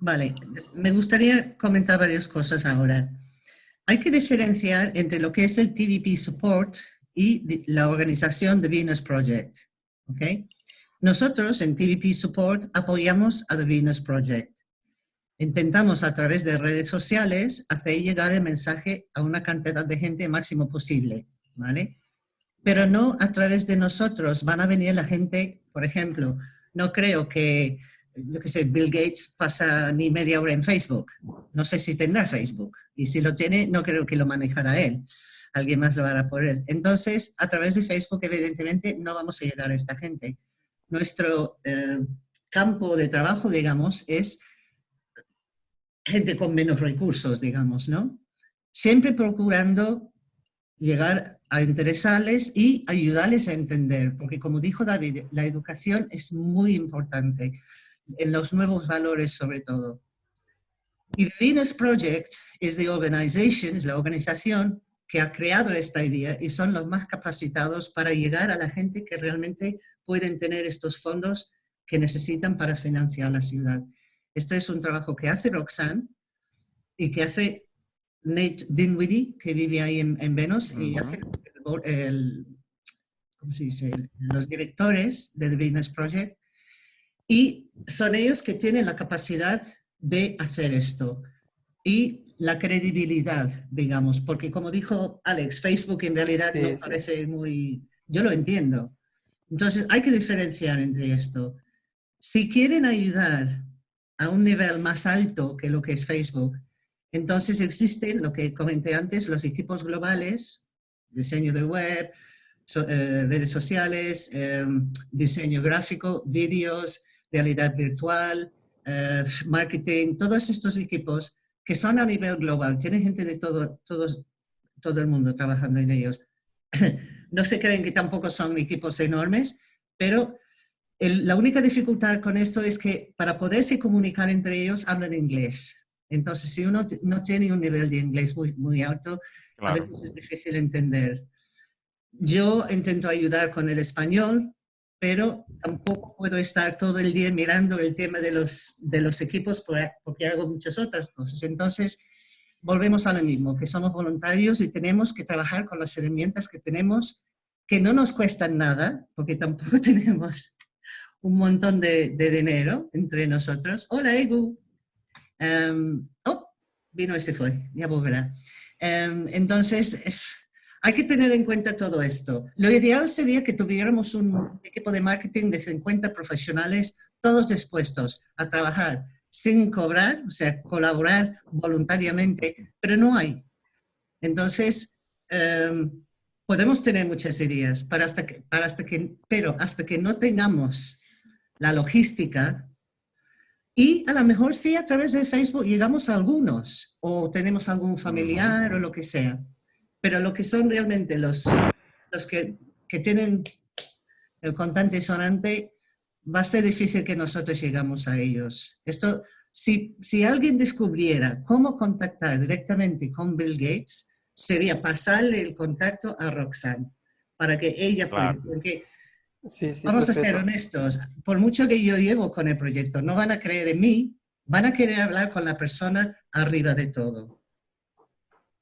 Vale, me gustaría comentar varias cosas ahora. Hay que diferenciar entre lo que es el TVP Support y la organización de Venus Project. ¿ok? Nosotros en TVP Support apoyamos a The Venus Project. Intentamos a través de redes sociales hacer llegar el mensaje a una cantidad de gente máximo posible, ¿vale? Pero no a través de nosotros. Van a venir la gente, por ejemplo, no creo que yo que sé, Bill Gates pasa ni media hora en Facebook. No sé si tendrá Facebook. Y si lo tiene, no creo que lo manejará él. Alguien más lo hará por él. Entonces, a través de Facebook, evidentemente, no vamos a llegar a esta gente. Nuestro eh, campo de trabajo, digamos, es gente con menos recursos, digamos, ¿no? Siempre procurando llegar a interesarles y ayudarles a entender, porque como dijo David, la educación es muy importante en los nuevos valores sobre todo. Y the Venus Project es the organization, es la organización que ha creado esta idea y son los más capacitados para llegar a la gente que realmente pueden tener estos fondos que necesitan para financiar la ciudad. Esto es un trabajo que hace Roxanne y que hace Nate Dinwiddie, que vive ahí en, en Venus, y Ujú. hace el, el- ¿cómo se dice? Los directores de The Venus Project. Y son ellos que tienen la capacidad de hacer esto. Y la credibilidad, digamos, porque como dijo Alex, Facebook en realidad Sí, no sí. parece muy... Yo lo entiendo. Entonces hay que diferenciar entre esto. Si quieren ayudar a un nivel más alto que lo que es Facebook, entonces existen, lo que comenté antes, los equipos globales, diseño de web, eh, redes sociales, eh, diseño gráfico, vídeos, realidad virtual, eh, marketing, todos estos equipos que son a nivel global, tiene gente de todo, todos, todo el mundo trabajando en ellos. <coughs> No se creen que tampoco son equipos enormes, pero el- la única dificultad con esto es que para poderse comunicar entre ellos hablan inglés. Entonces, si uno no tiene un nivel de inglés muy, muy alto, a Claro. veces es difícil entender. Yo intento ayudar con el español, pero tampoco puedo estar todo el día mirando el tema de los, de los equipos por- porque hago muchas otras cosas. Entonces, volvemos a lo mismo, que somos voluntarios y tenemos que trabajar con las herramientas que tenemos, que no nos cuestan nada, porque tampoco <laughs> tenemos un montón de, de dinero entre nosotros. Hola, Egu. Em, oh, vino y se fue, ya volverá. Em, entonces, <laughs> hay que tener en cuenta todo esto. Lo ideal sería que tuviéramos un equipo de marketing de 50 profesionales, todos dispuestos a trabajar sin cobrar, o sea, colaborar voluntariamente, pero no hay. Entonces, em, podemos tener muchas ideas, para hasta que, para hasta que, pero hasta que no tengamos la logística, y a lo mejor sí a través de Facebook llegamos a algunos, o tenemos algún familiar o lo que sea, pero lo que son realmente los, los que, que tienen el contante sonante, va a ser difícil que nosotros llegamos a ellos. Esto, si, si alguien descubriera cómo contactar directamente con Bill Gates, sería pasarle el contacto a Roxanne para que ella pueda, Claro. porque Sí, sí, Vamos a ser honestos, por mucho que yo llevo con el proyecto, no van a creer en mí, van a querer hablar con la persona arriba de todo.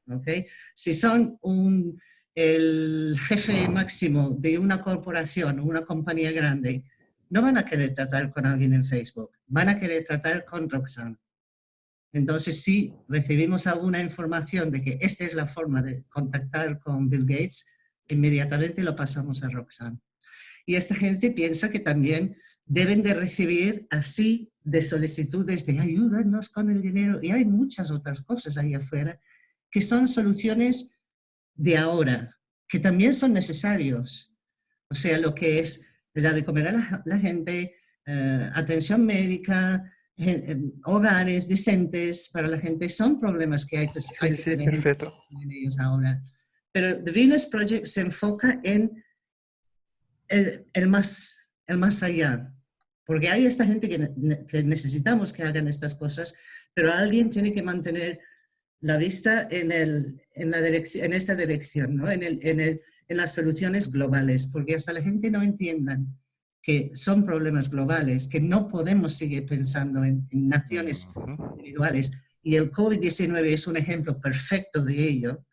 ¿Ok? Si son un, el jefe máximo de una corporación o una compañía grande, no van a querer tratar con alguien en Facebook, van a querer tratar con Roxanne. Entonces, si recibimos alguna información de que esta es la forma de contactar con Bill Gates, inmediatamente lo pasamos a Roxanne. Y esta gente piensa que también deben de recibir así de solicitudes de ayúdanos con el dinero. Y hay muchas otras cosas ahí afuera que son soluciones de ahora, que también son necesarios. O sea, lo que es la de comer a la, gente, eh, atención médica, eh, hogares decentes para la gente, son problemas que hay que, sí, sí, en ellos ahora. Pero The Venus Project se enfoca en el, el, más, el más allá, porque hay esta gente que, que, necesitamos que hagan estas cosas, pero alguien tiene que mantener la vista en, el, en, la en esta dirección, ¿no? en, el, en, el, en las soluciones globales, porque hasta la gente no entienda que son problemas globales, que no podemos seguir pensando en, naciones individuales. Y el COVID-19 es un ejemplo perfecto de ello,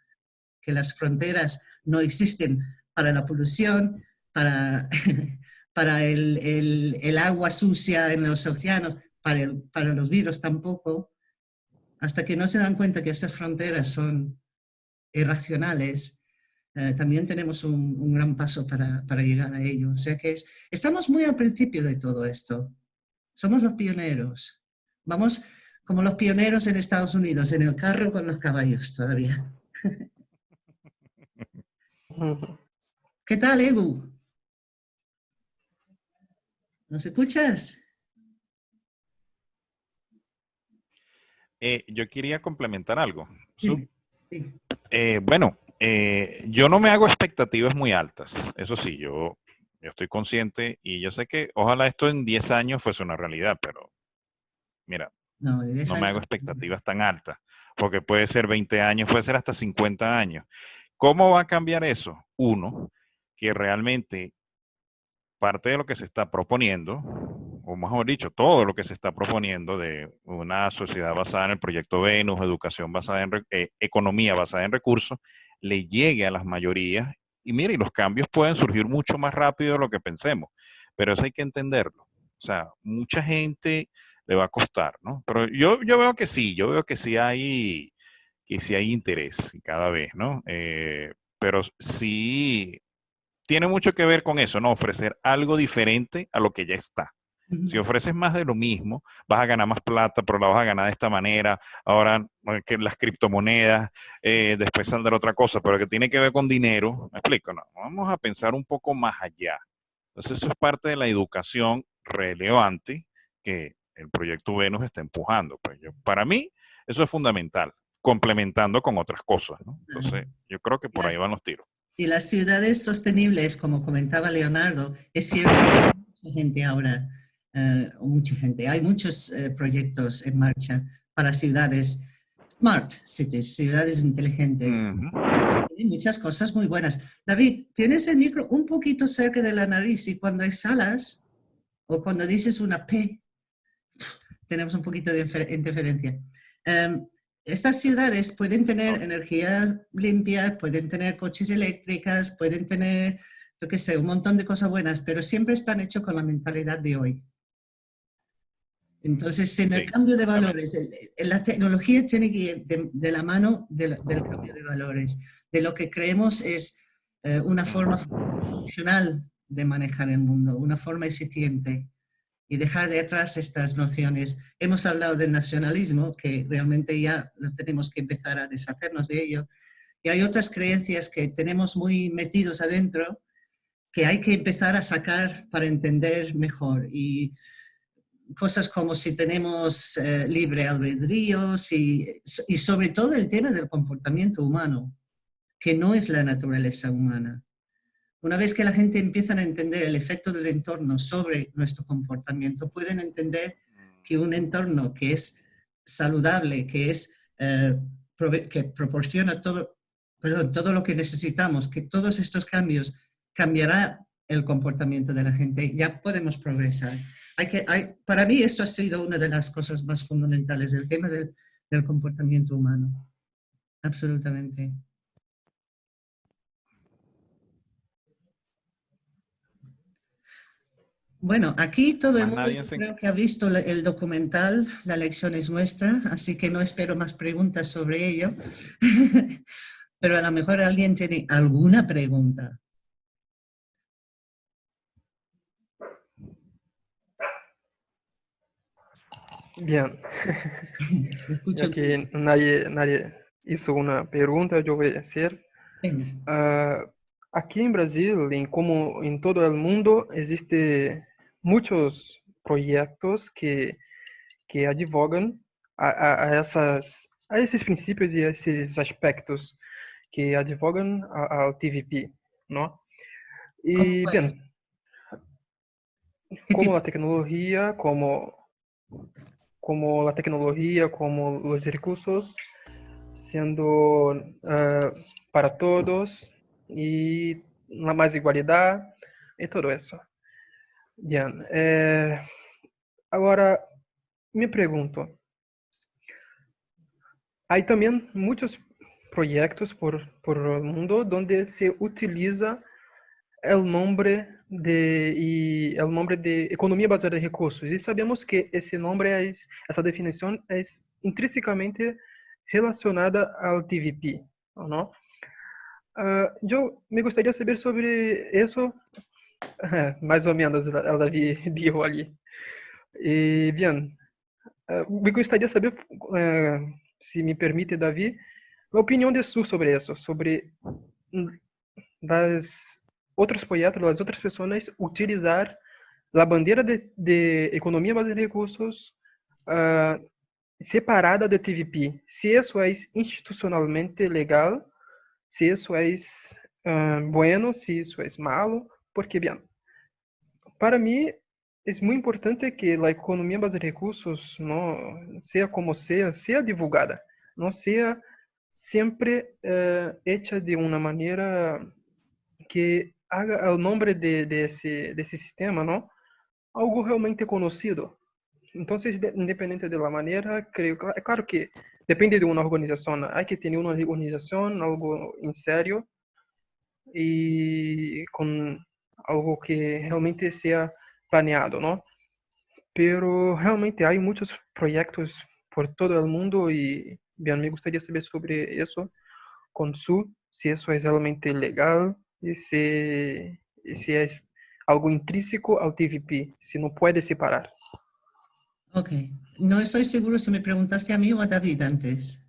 que las fronteras no existen para la polución, para, <laughs> para el, el, el agua sucia en los océanos, para, para los virus tampoco, hasta que no se dan cuenta que esas fronteras son irracionales, eh, también tenemos un, un gran paso para, para, llegar a ello. O sea que es, estamos muy al principio de todo esto. Somos los pioneros. Vamos como los pioneros en Estados Unidos, en el carro con los caballos todavía. <laughs> ¿Qué tal, Ebu? ¿Nos escuchas? Eh, yo quería complementar algo. Sí, sí. Eh, bueno, eh, yo no me hago expectativas muy altas. Eso sí, yo, yo estoy consciente y yo sé que ojalá esto en 10 años fuese una realidad, pero mira, no, me hago expectativas tan altas, porque puede ser 20 años, puede ser hasta 50 años. ¿Cómo va a cambiar eso? Uno, que realmente parte de lo que se está proponiendo, o mejor dicho, todo lo que se está proponiendo de una sociedad basada en el proyecto Venus, educación basada en eh, economía basada en recursos, le llegue a las mayorías. Y mire, los cambios pueden surgir mucho más rápido de lo que pensemos, pero eso hay que entenderlo. O sea, mucha gente le va a costar, ¿no? Pero yo, yo veo que sí, yo veo que sí hay que si hay interés cada vez, ¿no? Eh, pero sí tiene mucho que ver con eso, ¿no? Ofrecer algo diferente a lo que ya está. Si ofreces más de lo mismo, vas a ganar más plata, pero la vas a ganar de esta manera. Ahora, que las criptomonedas, eh, después saldrá otra cosa, pero que tiene que ver con dinero. Me explico, no. Vamos a pensar un poco más allá. Entonces, eso es parte de la educación relevante que el proyecto Venus está empujando. Pues para mí, eso es fundamental complementando con otras cosas. ¿no? Entonces, yo creo que por ahí van los tiros. Y las ciudades sostenibles, como comentaba Leonardo, es cierto que hay mucha gente ahora, uh, mucha gente, hay muchos uh, proyectos en marcha para ciudades smart cities, ciudades inteligentes. Uh -huh. Hay muchas cosas muy buenas. David, tienes el micro un poquito cerca de la nariz y cuando exhalas o cuando dices una P, tenemos un poquito de interferencia. Um, estas ciudades pueden tener energía limpia, pueden tener coches eléctricas, pueden tener, yo qué sé, un montón de cosas buenas, pero siempre están hechos con la mentalidad de hoy. Entonces, en el cambio de valores, la tecnología tiene que ir de, la mano del, cambio de valores, de lo que creemos es eh, una forma funcional de manejar el mundo, una forma eficiente y dejar de atrás estas nociones. Hemos hablado del nacionalismo, que realmente ya tenemos que empezar a deshacernos de ello, y hay otras creencias que tenemos muy metidos adentro que hay que empezar a sacar para entender mejor. Y cosas como si tenemos eh, libre albedrío y sobre todo el tema del comportamiento humano, que no es la naturaleza humana. Una vez que la gente empieza a entender el efecto del entorno sobre nuestro comportamiento, pueden entender que un entorno que es saludable, que, es, eh, que proporciona todo, perdón, todo lo que necesitamos, que todos estos cambios cambiará el comportamiento de la gente, ya podemos progresar. Hay que, hay, para mí esto ha sido una de las cosas más fundamentales, el tema del, del comportamiento humano. Absolutamente. Bueno, aquí todo el mundo se- creo que ha visto el documental La lección es nuestra, así que no espero más preguntas sobre ello. <laughs> Pero a lo mejor alguien tiene alguna pregunta. Bien, <laughs> Escucho ya que nadie, nadie hizo una pregunta, yo voy a hacer. Venga. Ah, aquí en Brasil, en como en todo el mundo, existe muchos proyectos que, que advogan a, a, a essas, a esses princípios e a esses aspectos que advogam a- ao TVP, ¿no? Y ¿Cómo bien, ¿Qué como tipo? la tecnología, como, como la tecnología, como los recursos, siendo ah, para todos y la más igualdad y todo eso. Bien, eh, ahora me pregunto, hay también muchos proyectos por, por el mundo donde se utiliza el nombre de y el nombre de economía basada en recursos y sabemos que ese nombre es esa definición es intrínsecamente relacionada al TVP, ¿o ¿no? Ah, yo me gustaría saber sobre eso, más o menos el David dijo <laughs> allí. Y bien, ah, me gustaría saber, eh, si me permite, David, la opinión de Su sobre eso, sobre mm, las otros proyectos, las otras personas utilizar la bandera de, de economía basada en recursos ah, separada de TVP. Si eso es institucionalmente legal, si eso es ah, bueno, si eso es malo, porque bien, para mí es muy importante que la economía basada en recursos, no sea como sea, sea divulgada, no sea siempre eh, hecha de una manera que haga el nombre de, de de sistema, ¿no? Algo realmente conocido. Entonces, de- independiente de la manera, que, claro que depende de una organización. Hay que tener una organización, algo en serio y con algo que realmente sea planeado, ¿no? Pero realmente hay muchos proyectos por todo el mundo y bien, me gustaría saber sobre eso con su, si eso es realmente legal y si, y si es algo intrínseco al TVP, si no puede separar. Ok. No estoy seguro si me preguntaste a mí o a David antes.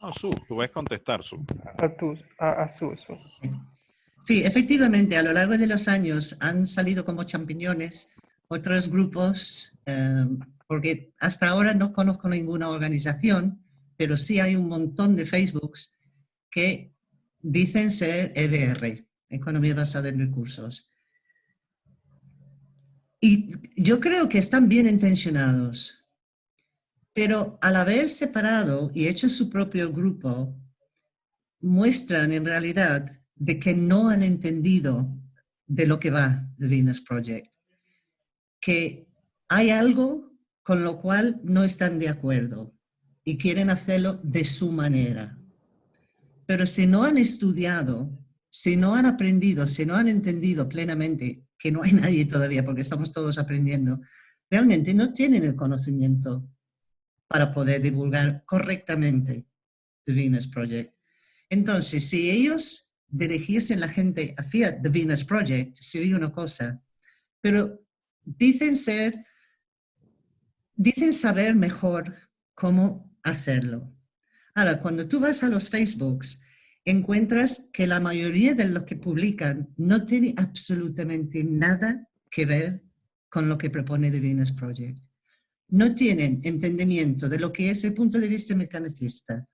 No, Su, tú puedes contestar, Su. A, tu, a, a su, su. Sí, efectivamente, a lo largo de los años han salido como champiñones otros grupos, eh, porque hasta ahora no conozco ninguna organización, pero sí hay un montón de Facebooks que dicen ser EBR, Economía Basada en Recursos. Y yo creo que están bien intencionados, pero al haber separado y hecho su propio grupo, muestran en realidad de que no han entendido de lo que va The Venus Project, que hay algo con lo cual no están de acuerdo y quieren hacerlo de su manera. Pero si no han estudiado, si no han aprendido, si no han entendido plenamente, que no hay nadie todavía porque estamos todos aprendiendo, realmente no tienen el conocimiento para poder divulgar correctamente The Venus Project. Entonces, si ellos dirigiesen la gente hacia The Venus Project, sería una cosa, pero dicen ser, dicen saber mejor cómo hacerlo. Ahora, cuando tú vas a los Facebooks, encuentras que la mayoría de lo que publican no tiene absolutamente nada que ver con lo que propone The Venus Project. No tienen entendimiento de lo que es el punto de vista mecanicista,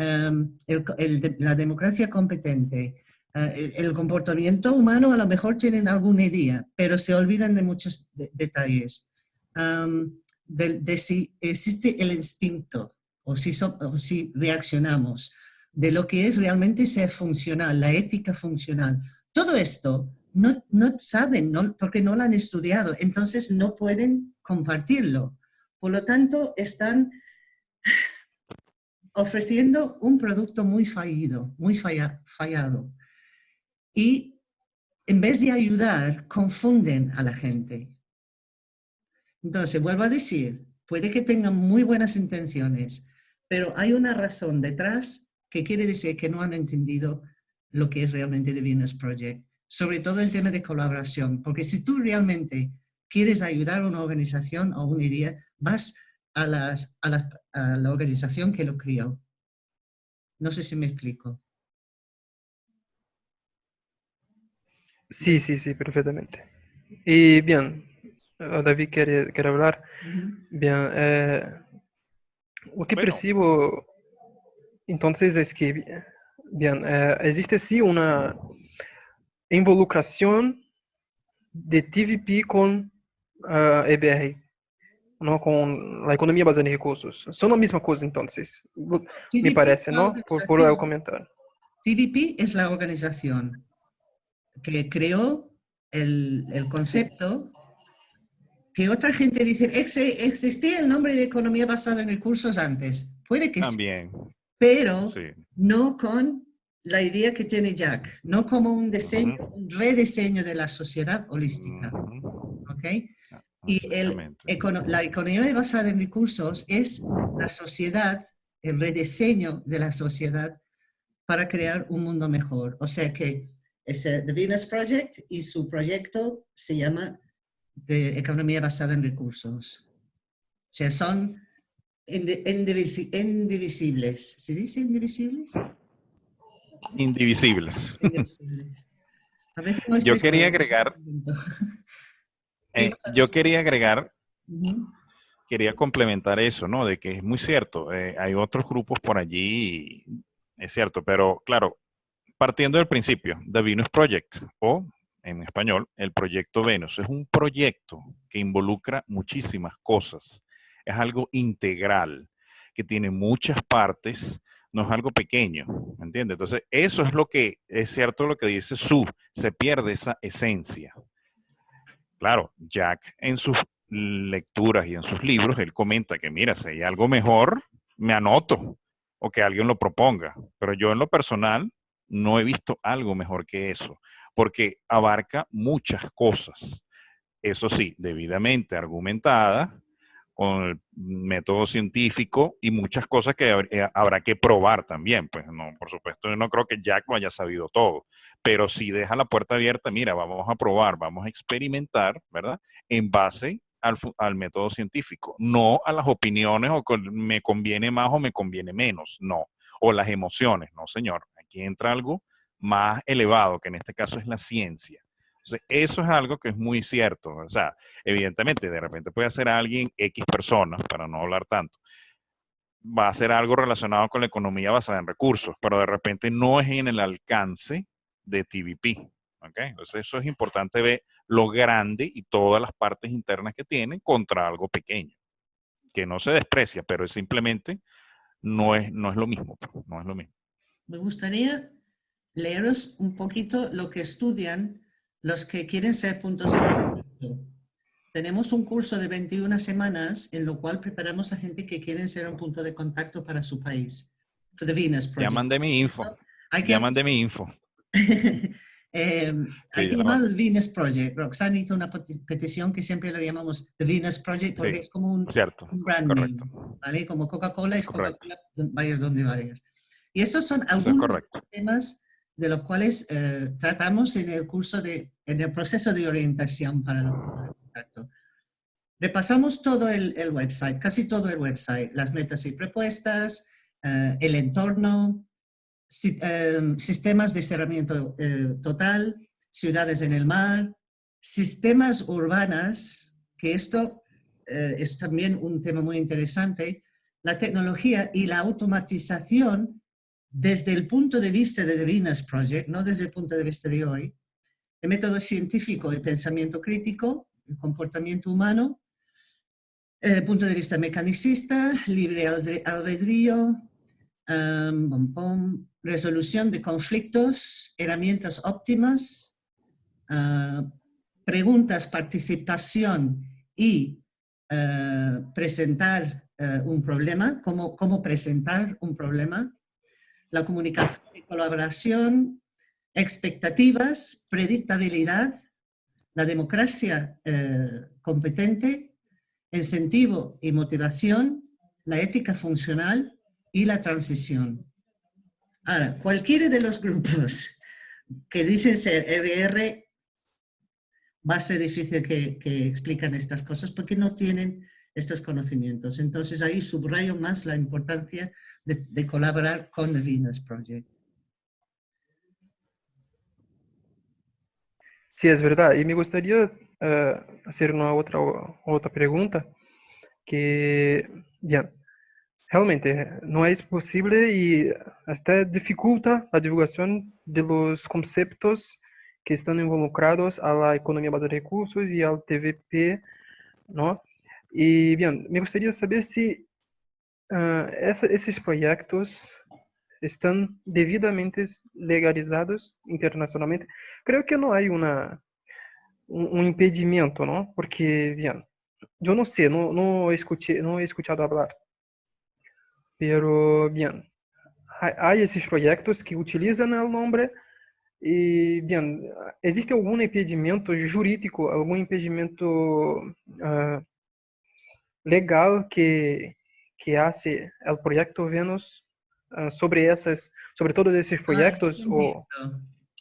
um, el, el, la democracia competente, uh, el, el, comportamiento humano a lo mejor tienen alguna idea, pero se olvidan de muchos de, detalles. Um, de, de, si existe el instinto o si, so, o si reaccionamos, de lo que es realmente ser funcional, la ética funcional. Todo esto no, no saben no, porque no lo han estudiado, entonces no pueden compartirlo. Por lo tanto, están ofreciendo un producto muy fallido, muy falla, fallado. Y en vez de ayudar, confunden a la gente. Entonces, vuelvo a decir, puede que tengan muy buenas intenciones, pero hay una razón detrás que quiere decir que no han entendido lo que es realmente The Venus Project, sobre todo el tema de colaboración, porque si tú realmente quieres ayudar a una organización o una idea, vas a, las, a, la, a la organización que lo crió. No sé si me explico. Sí, sí, sí, perfectamente. Y bien, eh, David quiere, quiere hablar. Bien, eh, lo que Bueno. percibo entonces es que, bien, eh, existe sí una involucración de TVP con ah, EBR, ¿no? Con la economía basada en recursos. Son la misma cosa entonces, me parece, ¿no? Por, por el comentario. TVP es la organización que creó el, el concepto que otra gente dice, "Exe- existía el nombre de economía basada en recursos antes. Puede que sí, También, pero sí. no con la idea que tiene Jack, no como un diseño, un rediseño de la sociedad holística. Ujú, ¿ok? Y el la economía basada en recursos es la sociedad, el rediseño de la sociedad para crear un mundo mejor. O sea que es eh, The Venus Project y su proyecto se llama de economía basada en recursos. O sea, son indi- indivisi- indivisibles. ¿Se dice indivisibles? Indivisibles. Indivisibles. A veces no Yo quería agregar- <laughs> Eh, yo quería agregar, quería complementar eso, ¿no? De que es muy cierto, eh, hay otros grupos por allí, es cierto, pero claro, partiendo del principio, The Venus Project, o en español, el proyecto Venus, es un proyecto que involucra muchísimas cosas, es algo integral, que tiene muchas partes, no es algo pequeño, ¿me entiendes? Entonces, eso es lo que, es cierto lo que dice Su, se pierde esa esencia. Claro, Jack en sus lecturas y en sus libros, él comenta que, mira, si hay algo mejor, me anoto o que alguien lo proponga. Pero yo en lo personal no he visto algo mejor que eso, porque abarca muchas cosas. Eso sí, debidamente argumentada, con el método científico y muchas cosas que eh, habrá que probar también. Pues no, por supuesto, yo no creo que Jack lo haya sabido todo, pero sí deja la puerta abierta, mira, vamos a probar, vamos a experimentar, ¿verdad? En base al, al método científico, no a las opiniones o con me conviene más o me conviene menos, no. O las emociones, no, señor. Aquí entra algo más elevado, que en este caso es la ciencia. Eso es algo que es muy cierto. O sea, evidentemente, de repente puede hacer alguien X personas, para no hablar tanto, va a hacer algo relacionado con la economía basada en recursos, pero de repente no es en el alcance de TVP. ¿ok? Entonces, eso es importante ver lo grande y todas las partes internas que tiene contra algo pequeño, que no se desprecia, pero es simplemente no es, no es lo mismo. pues, No es lo mismo. Me gustaría leeros un poquito lo que estudian los que quieren ser puntos de contacto. Tenemos un curso de 21 semanas en lo cual preparamos a gente que quieren ser un punto de contacto para su país. For the Venus Project. mandé mi info. Hay Ya mandé mi info. <laughs> eh, hay Sí, que ya llamar The Venus Project. Roxanne hizo una peti- petición que siempre lo llamamos The Venus Project porque Sí, es como un, Cierto. un brand name, Correcto. ¿vale? Como Coca-Cola es. Coca-Cola, vayas donde vayas. Y estos son es algunos correcto. temas de los cuales eh, tratamos en el curso de, en el proceso de orientación para el contacto. Repasamos todo el, el website, casi todo el website, las metas y propuestas, eh, el entorno, eh, sistemas de cerramiento eh, total, ciudades en el mar, sistemas urbanas, que esto es también un tema muy interesante, la tecnología y la automatización desde el punto de vista de The Venus Project, no desde el punto de vista de hoy, el método científico y pensamiento crítico, el comportamiento humano, el punto de vista mecanicista, libre albedrío, um, pom, resolución de conflictos, herramientas óptimas, ah, preguntas, participación y ah, presentar ah, un problema, cómo, cómo presentar un problema, la comunicación y colaboración, expectativas, predictabilidad, la democracia eh, competente, incentivo y motivación, la ética funcional y la transición. Ahora, cualquiera de los grupos que dicen ser RR va a ser difícil que, que explican estas cosas porque no tienen estos conocimientos. Entonces ahí subrayo más la importancia de, colaborar con The Venus Project. Sí, es verdad. Y me gustaría eh, hacer una otra, otra pregunta. Que, ya, realmente no es posible y hasta dificulta la divulgación de los conceptos que están involucrados a la economía base de recursos y al TVP, ¿no? Y bien, me gustaría saber si uh, essa, esses proyectos están debidamente legalizados internacionalmente. Creo que no hay una, un, un impedimento, ¿no? Porque, bien, yo no sé, no, no, escuché, no he escuchado hablar. Pero, bien, hay, hay esses proyectos que utilizan el nombre e, bem, existe algum impedimento jurídico, algum impedimento uh, legal que que hace el proyecto Venus uh, sobre esas, sobre todos esos proyectos? Ah, o...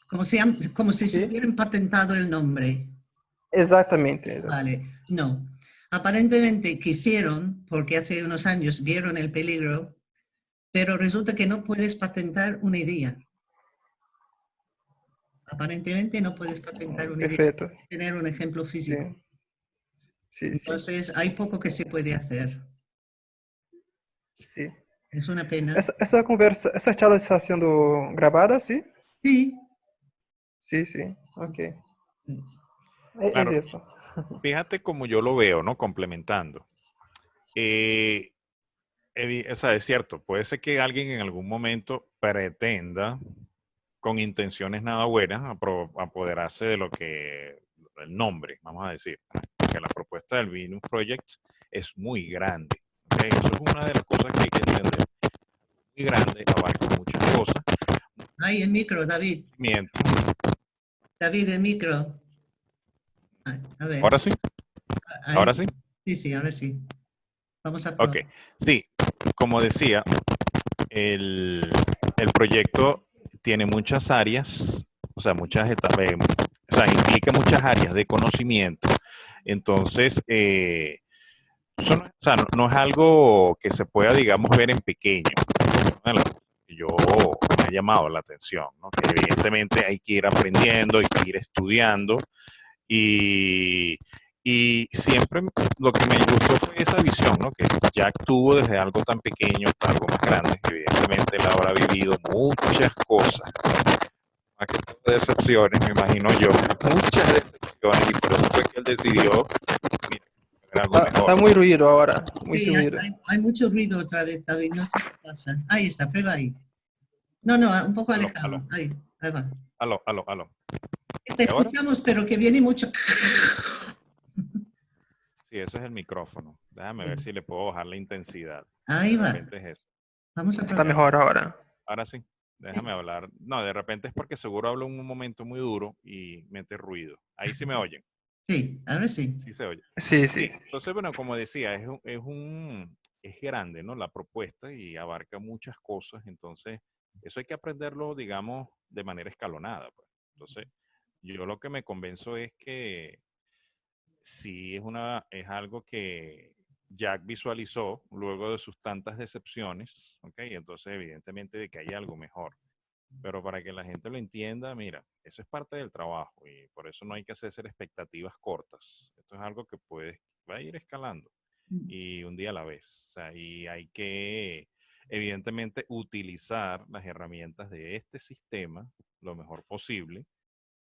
Como si, como si ¿Sí? se hubieran patentado el nombre. Exactamente, exactamente. Vale, no. Aparentemente quisieron, porque hace unos años vieron el peligro, pero resulta que no puedes patentar una idea. Aparentemente no puedes patentar una Perfecto. idea, tener un ejemplo físico. Sí. Sí, Entonces sí. hay poco que se puede hacer. Sí. Es una pena. Essa, essa conversa, essa charla está sendo gravada, sim? Sí. Sí, sí. Ok. Claro. Es eso. <laughs> Fíjate como yo lo veo, ¿no? Complementando. Eh, o sea, es cierto, puede ser que alguien en algún momento pretenda, con intenciones nada buenas, apoderarse de lo que, el nombre, vamos a decir, que la propuesta del Venus Project es muy grande. ¿okay? Eso es una de las cosas que hay que entender. Muy grande, abarca muchas cosas. Ay, el micro, David. Mientras. David, el micro. A ver. ¿Ahora sí? ¿Ahora sí? Sí, sí, ahora sí. Vamos a probar. Ok, sí, como decía, el, el proyecto tiene muchas áreas, o sea, muchas etapas, o sea, implica muchas áreas de conocimiento. Entonces, eh, no, es algo que se pueda, digamos, ver en pequeño. Yo me ha llamado la atención, ¿no? que evidentemente hay que ir aprendiendo, hay que ir estudiando y, y siempre lo que me gustó fue esa visión, ¿no? que Jack tuvo desde algo tan pequeño hasta algo más grande. Evidentemente él habrá vivido muchas cosas, más que decepciones, me imagino yo, muchas decepciones y por eso fue que él decidió Está, está, muy ruido ahora. Muy sí, ruido. Hay, hay, mucho ruido otra vez, David. No sé qué pasa. Ahí está, prueba ahí. No, no, un poco alejado. Aló, aló. Ahí, ahí va. Aló, aló, aló. Te escuchamos, pero que viene mucho. Sí, eso es el micrófono. Déjame ver si le puedo bajar la intensidad. Ahí va. Es eso. Vamos a Está mejor ahora. Ahora sí. Déjame hablar. No, de repente es porque seguro hablo en un momento muy duro y mete ruido. Ahí sí me <laughs> oyen. Sí, ahora sí. Sí se oye. Sí, sí. Entonces, bueno, como decía, es, un, es, un, es grande, ¿no? La propuesta y abarca muchas cosas. Entonces, eso hay que aprenderlo, digamos, de manera escalonada. Pues. Entonces, yo lo que me convenzo es que sí es, una, es algo que Jack visualizó luego de sus tantas decepciones, ¿ok? Entonces, evidentemente, de que hay algo mejor. Pero para que la gente lo entienda, mira, eso es parte del trabajo y por eso no hay que hacer expectativas cortas. Esto es algo que puede, va a ir escalando y un día a la vez. O sea, y hay que, evidentemente, utilizar las herramientas de este sistema lo mejor posible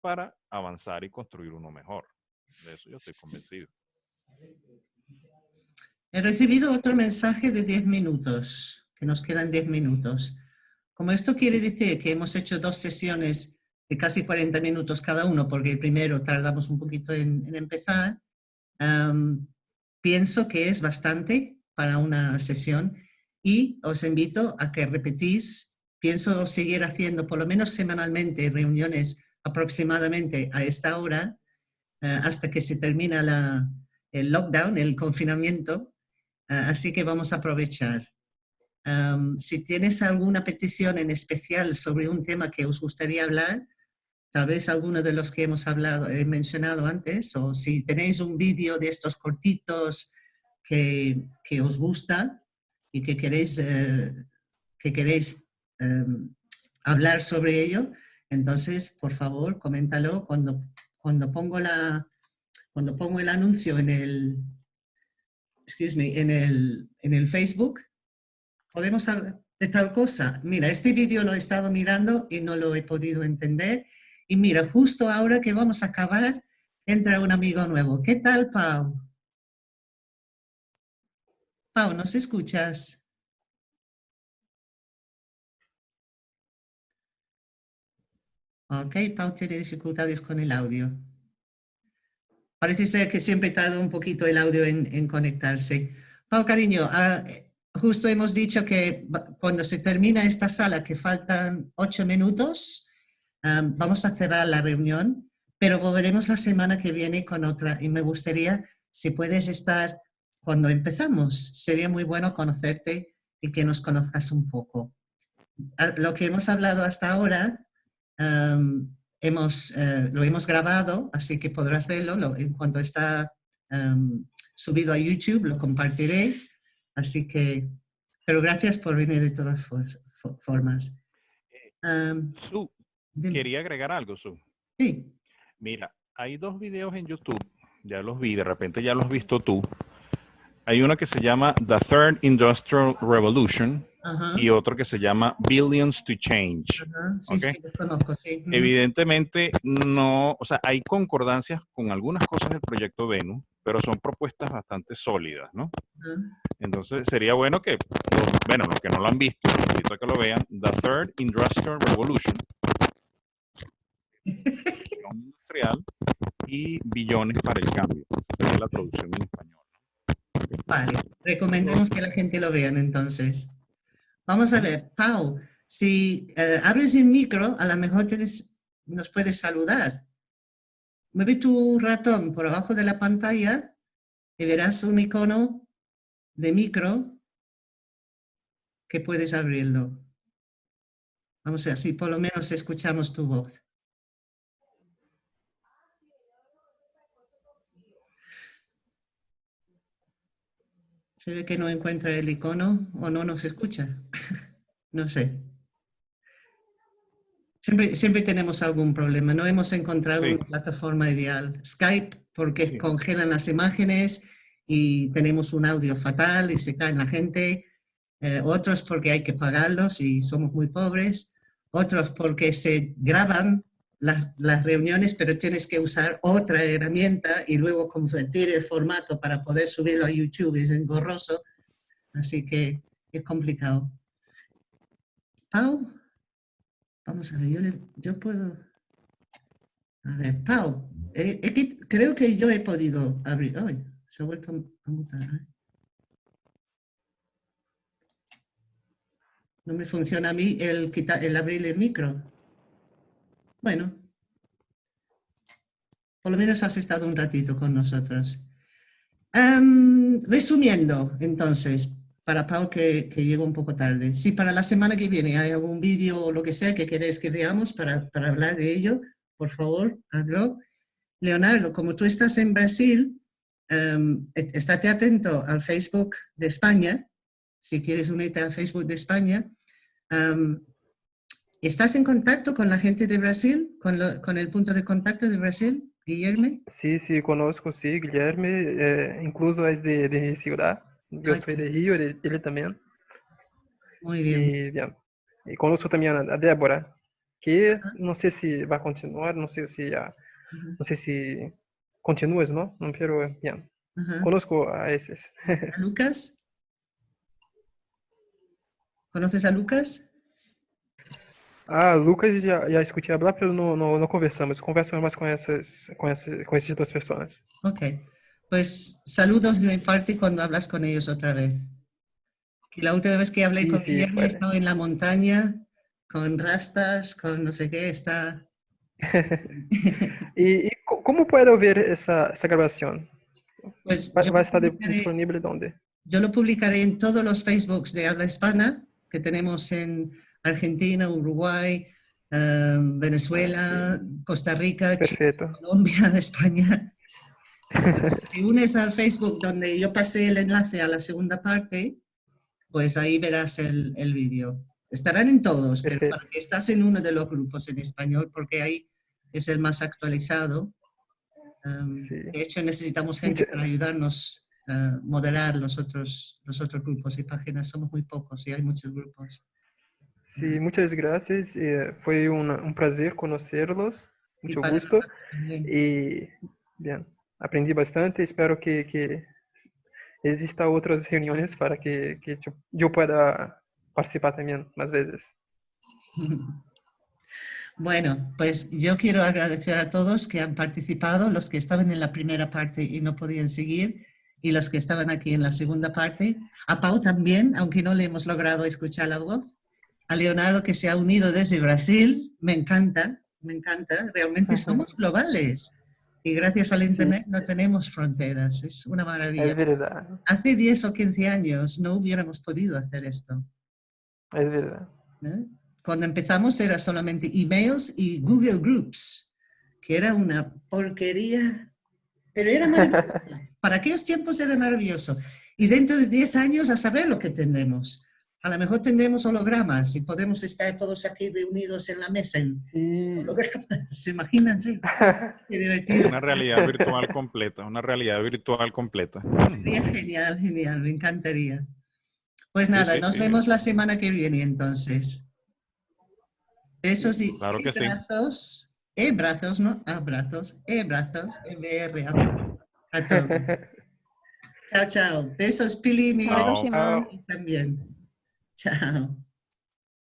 para avanzar y construir uno mejor. De eso yo estoy convencido. He recibido otro mensaje de 10 minutos, que nos quedan 10 minutos. Como esto quiere decir que hemos hecho dos sesiones de casi 40 minutos cada uno, porque primero tardamos un poquito en, en empezar, um, pienso que es bastante para una sesión. Y os invito a que repetís. Pienso seguir haciendo por lo menos semanalmente reuniones aproximadamente a esta hora eh, hasta que se termina la, el lockdown, el confinamiento, así que vamos a aprovechar. si tienes alguna petición en especial sobre un tema que os gustaría hablar, tal vez alguno de los que hemos hablado, he mencionado antes, o si tenéis un vídeo de estos cortitos que, que os gusta y que queréis, eh, que queréis em, hablar sobre ello, entonces, por favor, coméntalo cuando, cuando, pongo, la, cuando pongo el anuncio en el, excuse me, en el, en el Facebook, podemos hablar de tal cosa. Mira, este vídeo lo he estado mirando y no lo he podido entender y mira, justo ahora que vamos a acabar, entra un amigo nuevo. ¿Qué tal, Pau? Pau, ¿nos escuchas? Ok, Pau tiene dificultades con el audio. Parece ser que siempre tarda un poquito el audio en, conectarse. Pau, cariño, ah, justo hemos dicho que cuando se termina esta sala, que faltan ocho minutos, vamos a cerrar la reunión, pero volveremos la semana que viene con otra y me gustaría, si puedes estar cuando empezamos, sería muy bueno conocerte y que nos conozcas un poco. Ah, lo que hemos hablado hasta ahora, hemos, eh, lo hemos grabado, así que podrás verlo en cuanto está subido a YouTube, lo compartiré, así que, pero gracias por venir de todas formas. Quería agregar algo, Su. Sí. Mira, hay dos videos en YouTube, ya los vi, de repente ya los has visto tú. Hay uno que se llama The Third Industrial Revolution y otro que se llama Billions to Change. Sí, sí, los conozco, sí. Evidentemente, no, o sea, hay concordancias con algunas cosas del proyecto Venus, pero son propuestas bastante sólidas, ¿no? Entonces, sería bueno que, bueno, los que no lo han visto, los invito a que lo vean, The Third Industrial Revolution industrial y billones para el cambio. Esa es la traducción en español. Vale, recomendemos que la gente lo vean entonces. Vamos a ver, Pau, si eh, abres el micro, a lo mejor nos puedes saludar. Mueve tu ratón por abajo de la pantalla y verás un icono de micro que puedes abrirlo. Vamos a ver, si por lo menos escuchamos tu voz. Se ve que no encuentra el icono o no nos escucha. <laughs> no sé. Siempre, siempre tenemos algún problema. No hemos encontrado una plataforma ideal. Skype, porque congelan las imágenes y tenemos un audio fatal y se cae la gente. Eh, otros porque hay que pagarlos y somos muy pobres. Otros porque se graban las reuniones, pero tienes que usar otra herramienta y luego convertir el formato para poder subirlo a YouTube, es engorroso, así que es complicado. Pau, vamos a ver, yo, yo puedo... A ver, Pau, eh, creo que yo he podido abrir... Ay, se ha vuelto a mutar. ¿eh? No me funciona a mí el, el abrir el micro. Bueno, por lo menos has estado un ratito con nosotros. Em, resumiendo, entonces, para Pau que, que llegó un poco tarde, si para la semana que viene hay algún vídeo o lo que sea que queréis que veamos para, para hablar de ello, por favor, hazlo. Leonardo, como tú estás en Brasil, um, estate atento al Facebook de España, si quieres unirte al Facebook de España. Em, ¿Estás en contacto con la gente de Brasil, con, el punto de contacto de Brasil, Guillermo? Sí, sí, conozco, sí, Guillermo, eh, incluso es de, de Ciudad, yo soy de Río, él, también. Muy bien. Y, bien. y conozco también a, Débora, que no sé si va a continuar, no sé si ya, no sé si continúes, ¿no? Pero bien, conozco a ese. ¿A Lucas? ¿Conoces a Lucas? Ah, Lucas já, já escutei hablar, pero não, não, não conversamos. Conversamos mais com essas, com essas, com essas duas pessoas. Ok. Pues saludos de mi parte cuando hablas con ellos otra vez. Que la última vez que hablé sí, con sí, Guillermo estaba en la montaña con rastas, con no sé qué, está... <laughs> ¿Y, y cómo puedo ver esa, esa grabación? Pues ¿Va, va a estar disponible dónde? Yo lo publicaré en todos los Facebooks de habla hispana que tenemos en Argentina, Uruguay, eh, Venezuela, Costa Rica, Chile. Colombia, <laughs> España. Si unes al Facebook donde yo pasé el enlace a la segunda parte, pues ahí verás el, el vídeo. Estarán en todos, pero para que estás en uno de los grupos en español, porque ahí es el más actualizado. Um, Sí. De hecho, necesitamos gente para ayudarnos a moderar los otros, los otros grupos y páginas. Somos muy pocos y hay muchos grupos. Sí, muchas gracias. eh, fue un, un placer conocerlos. Y Mucho para gusto. Y bien, aprendí bastante. Espero que, que exista otras reuniones para que, que yo, yo pueda participar también más veces. <laughs> Bueno, pues yo quiero agradecer a todos que han participado, los que estaban en la primera parte y no podían seguir, y los que estaban aquí en la segunda parte. A Pau también, aunque no le hemos logrado escuchar la voz. A Leonardo que se ha unido desde Brasil, me encanta, me encanta. Realmente somos globales. Y gracias al Internet no tenemos fronteras, es una Es maravilla. verdad, Hace 10 o 15 años no hubiéramos podido hacer esto. es verdad. ¿eh? Cuando empezamos era solamente emails y Google Groups, que era una porquería, pero era maravilloso. <laughs> Para aquellos tiempos era maravilloso. Y dentro de 10 años a saber lo que tendremos. A lo mejor tendremos hologramas y podemos estar todos aquí reunidos en la mesa en Sí. hologramas. <laughs> Imagínense, <laughs> qué divertido. Una realidad virtual completa, una realidad virtual completa. Sería genial, genial, me encantaría. Pues nada, sí, nos sí. vemos la semana que viene entonces. Besos y Claro y que sí. brazos, e brazos, no abrazos, e brazos, e BR a, a todos. <laughs> chao, chao. Besos, Pili, Miguel también. Chao.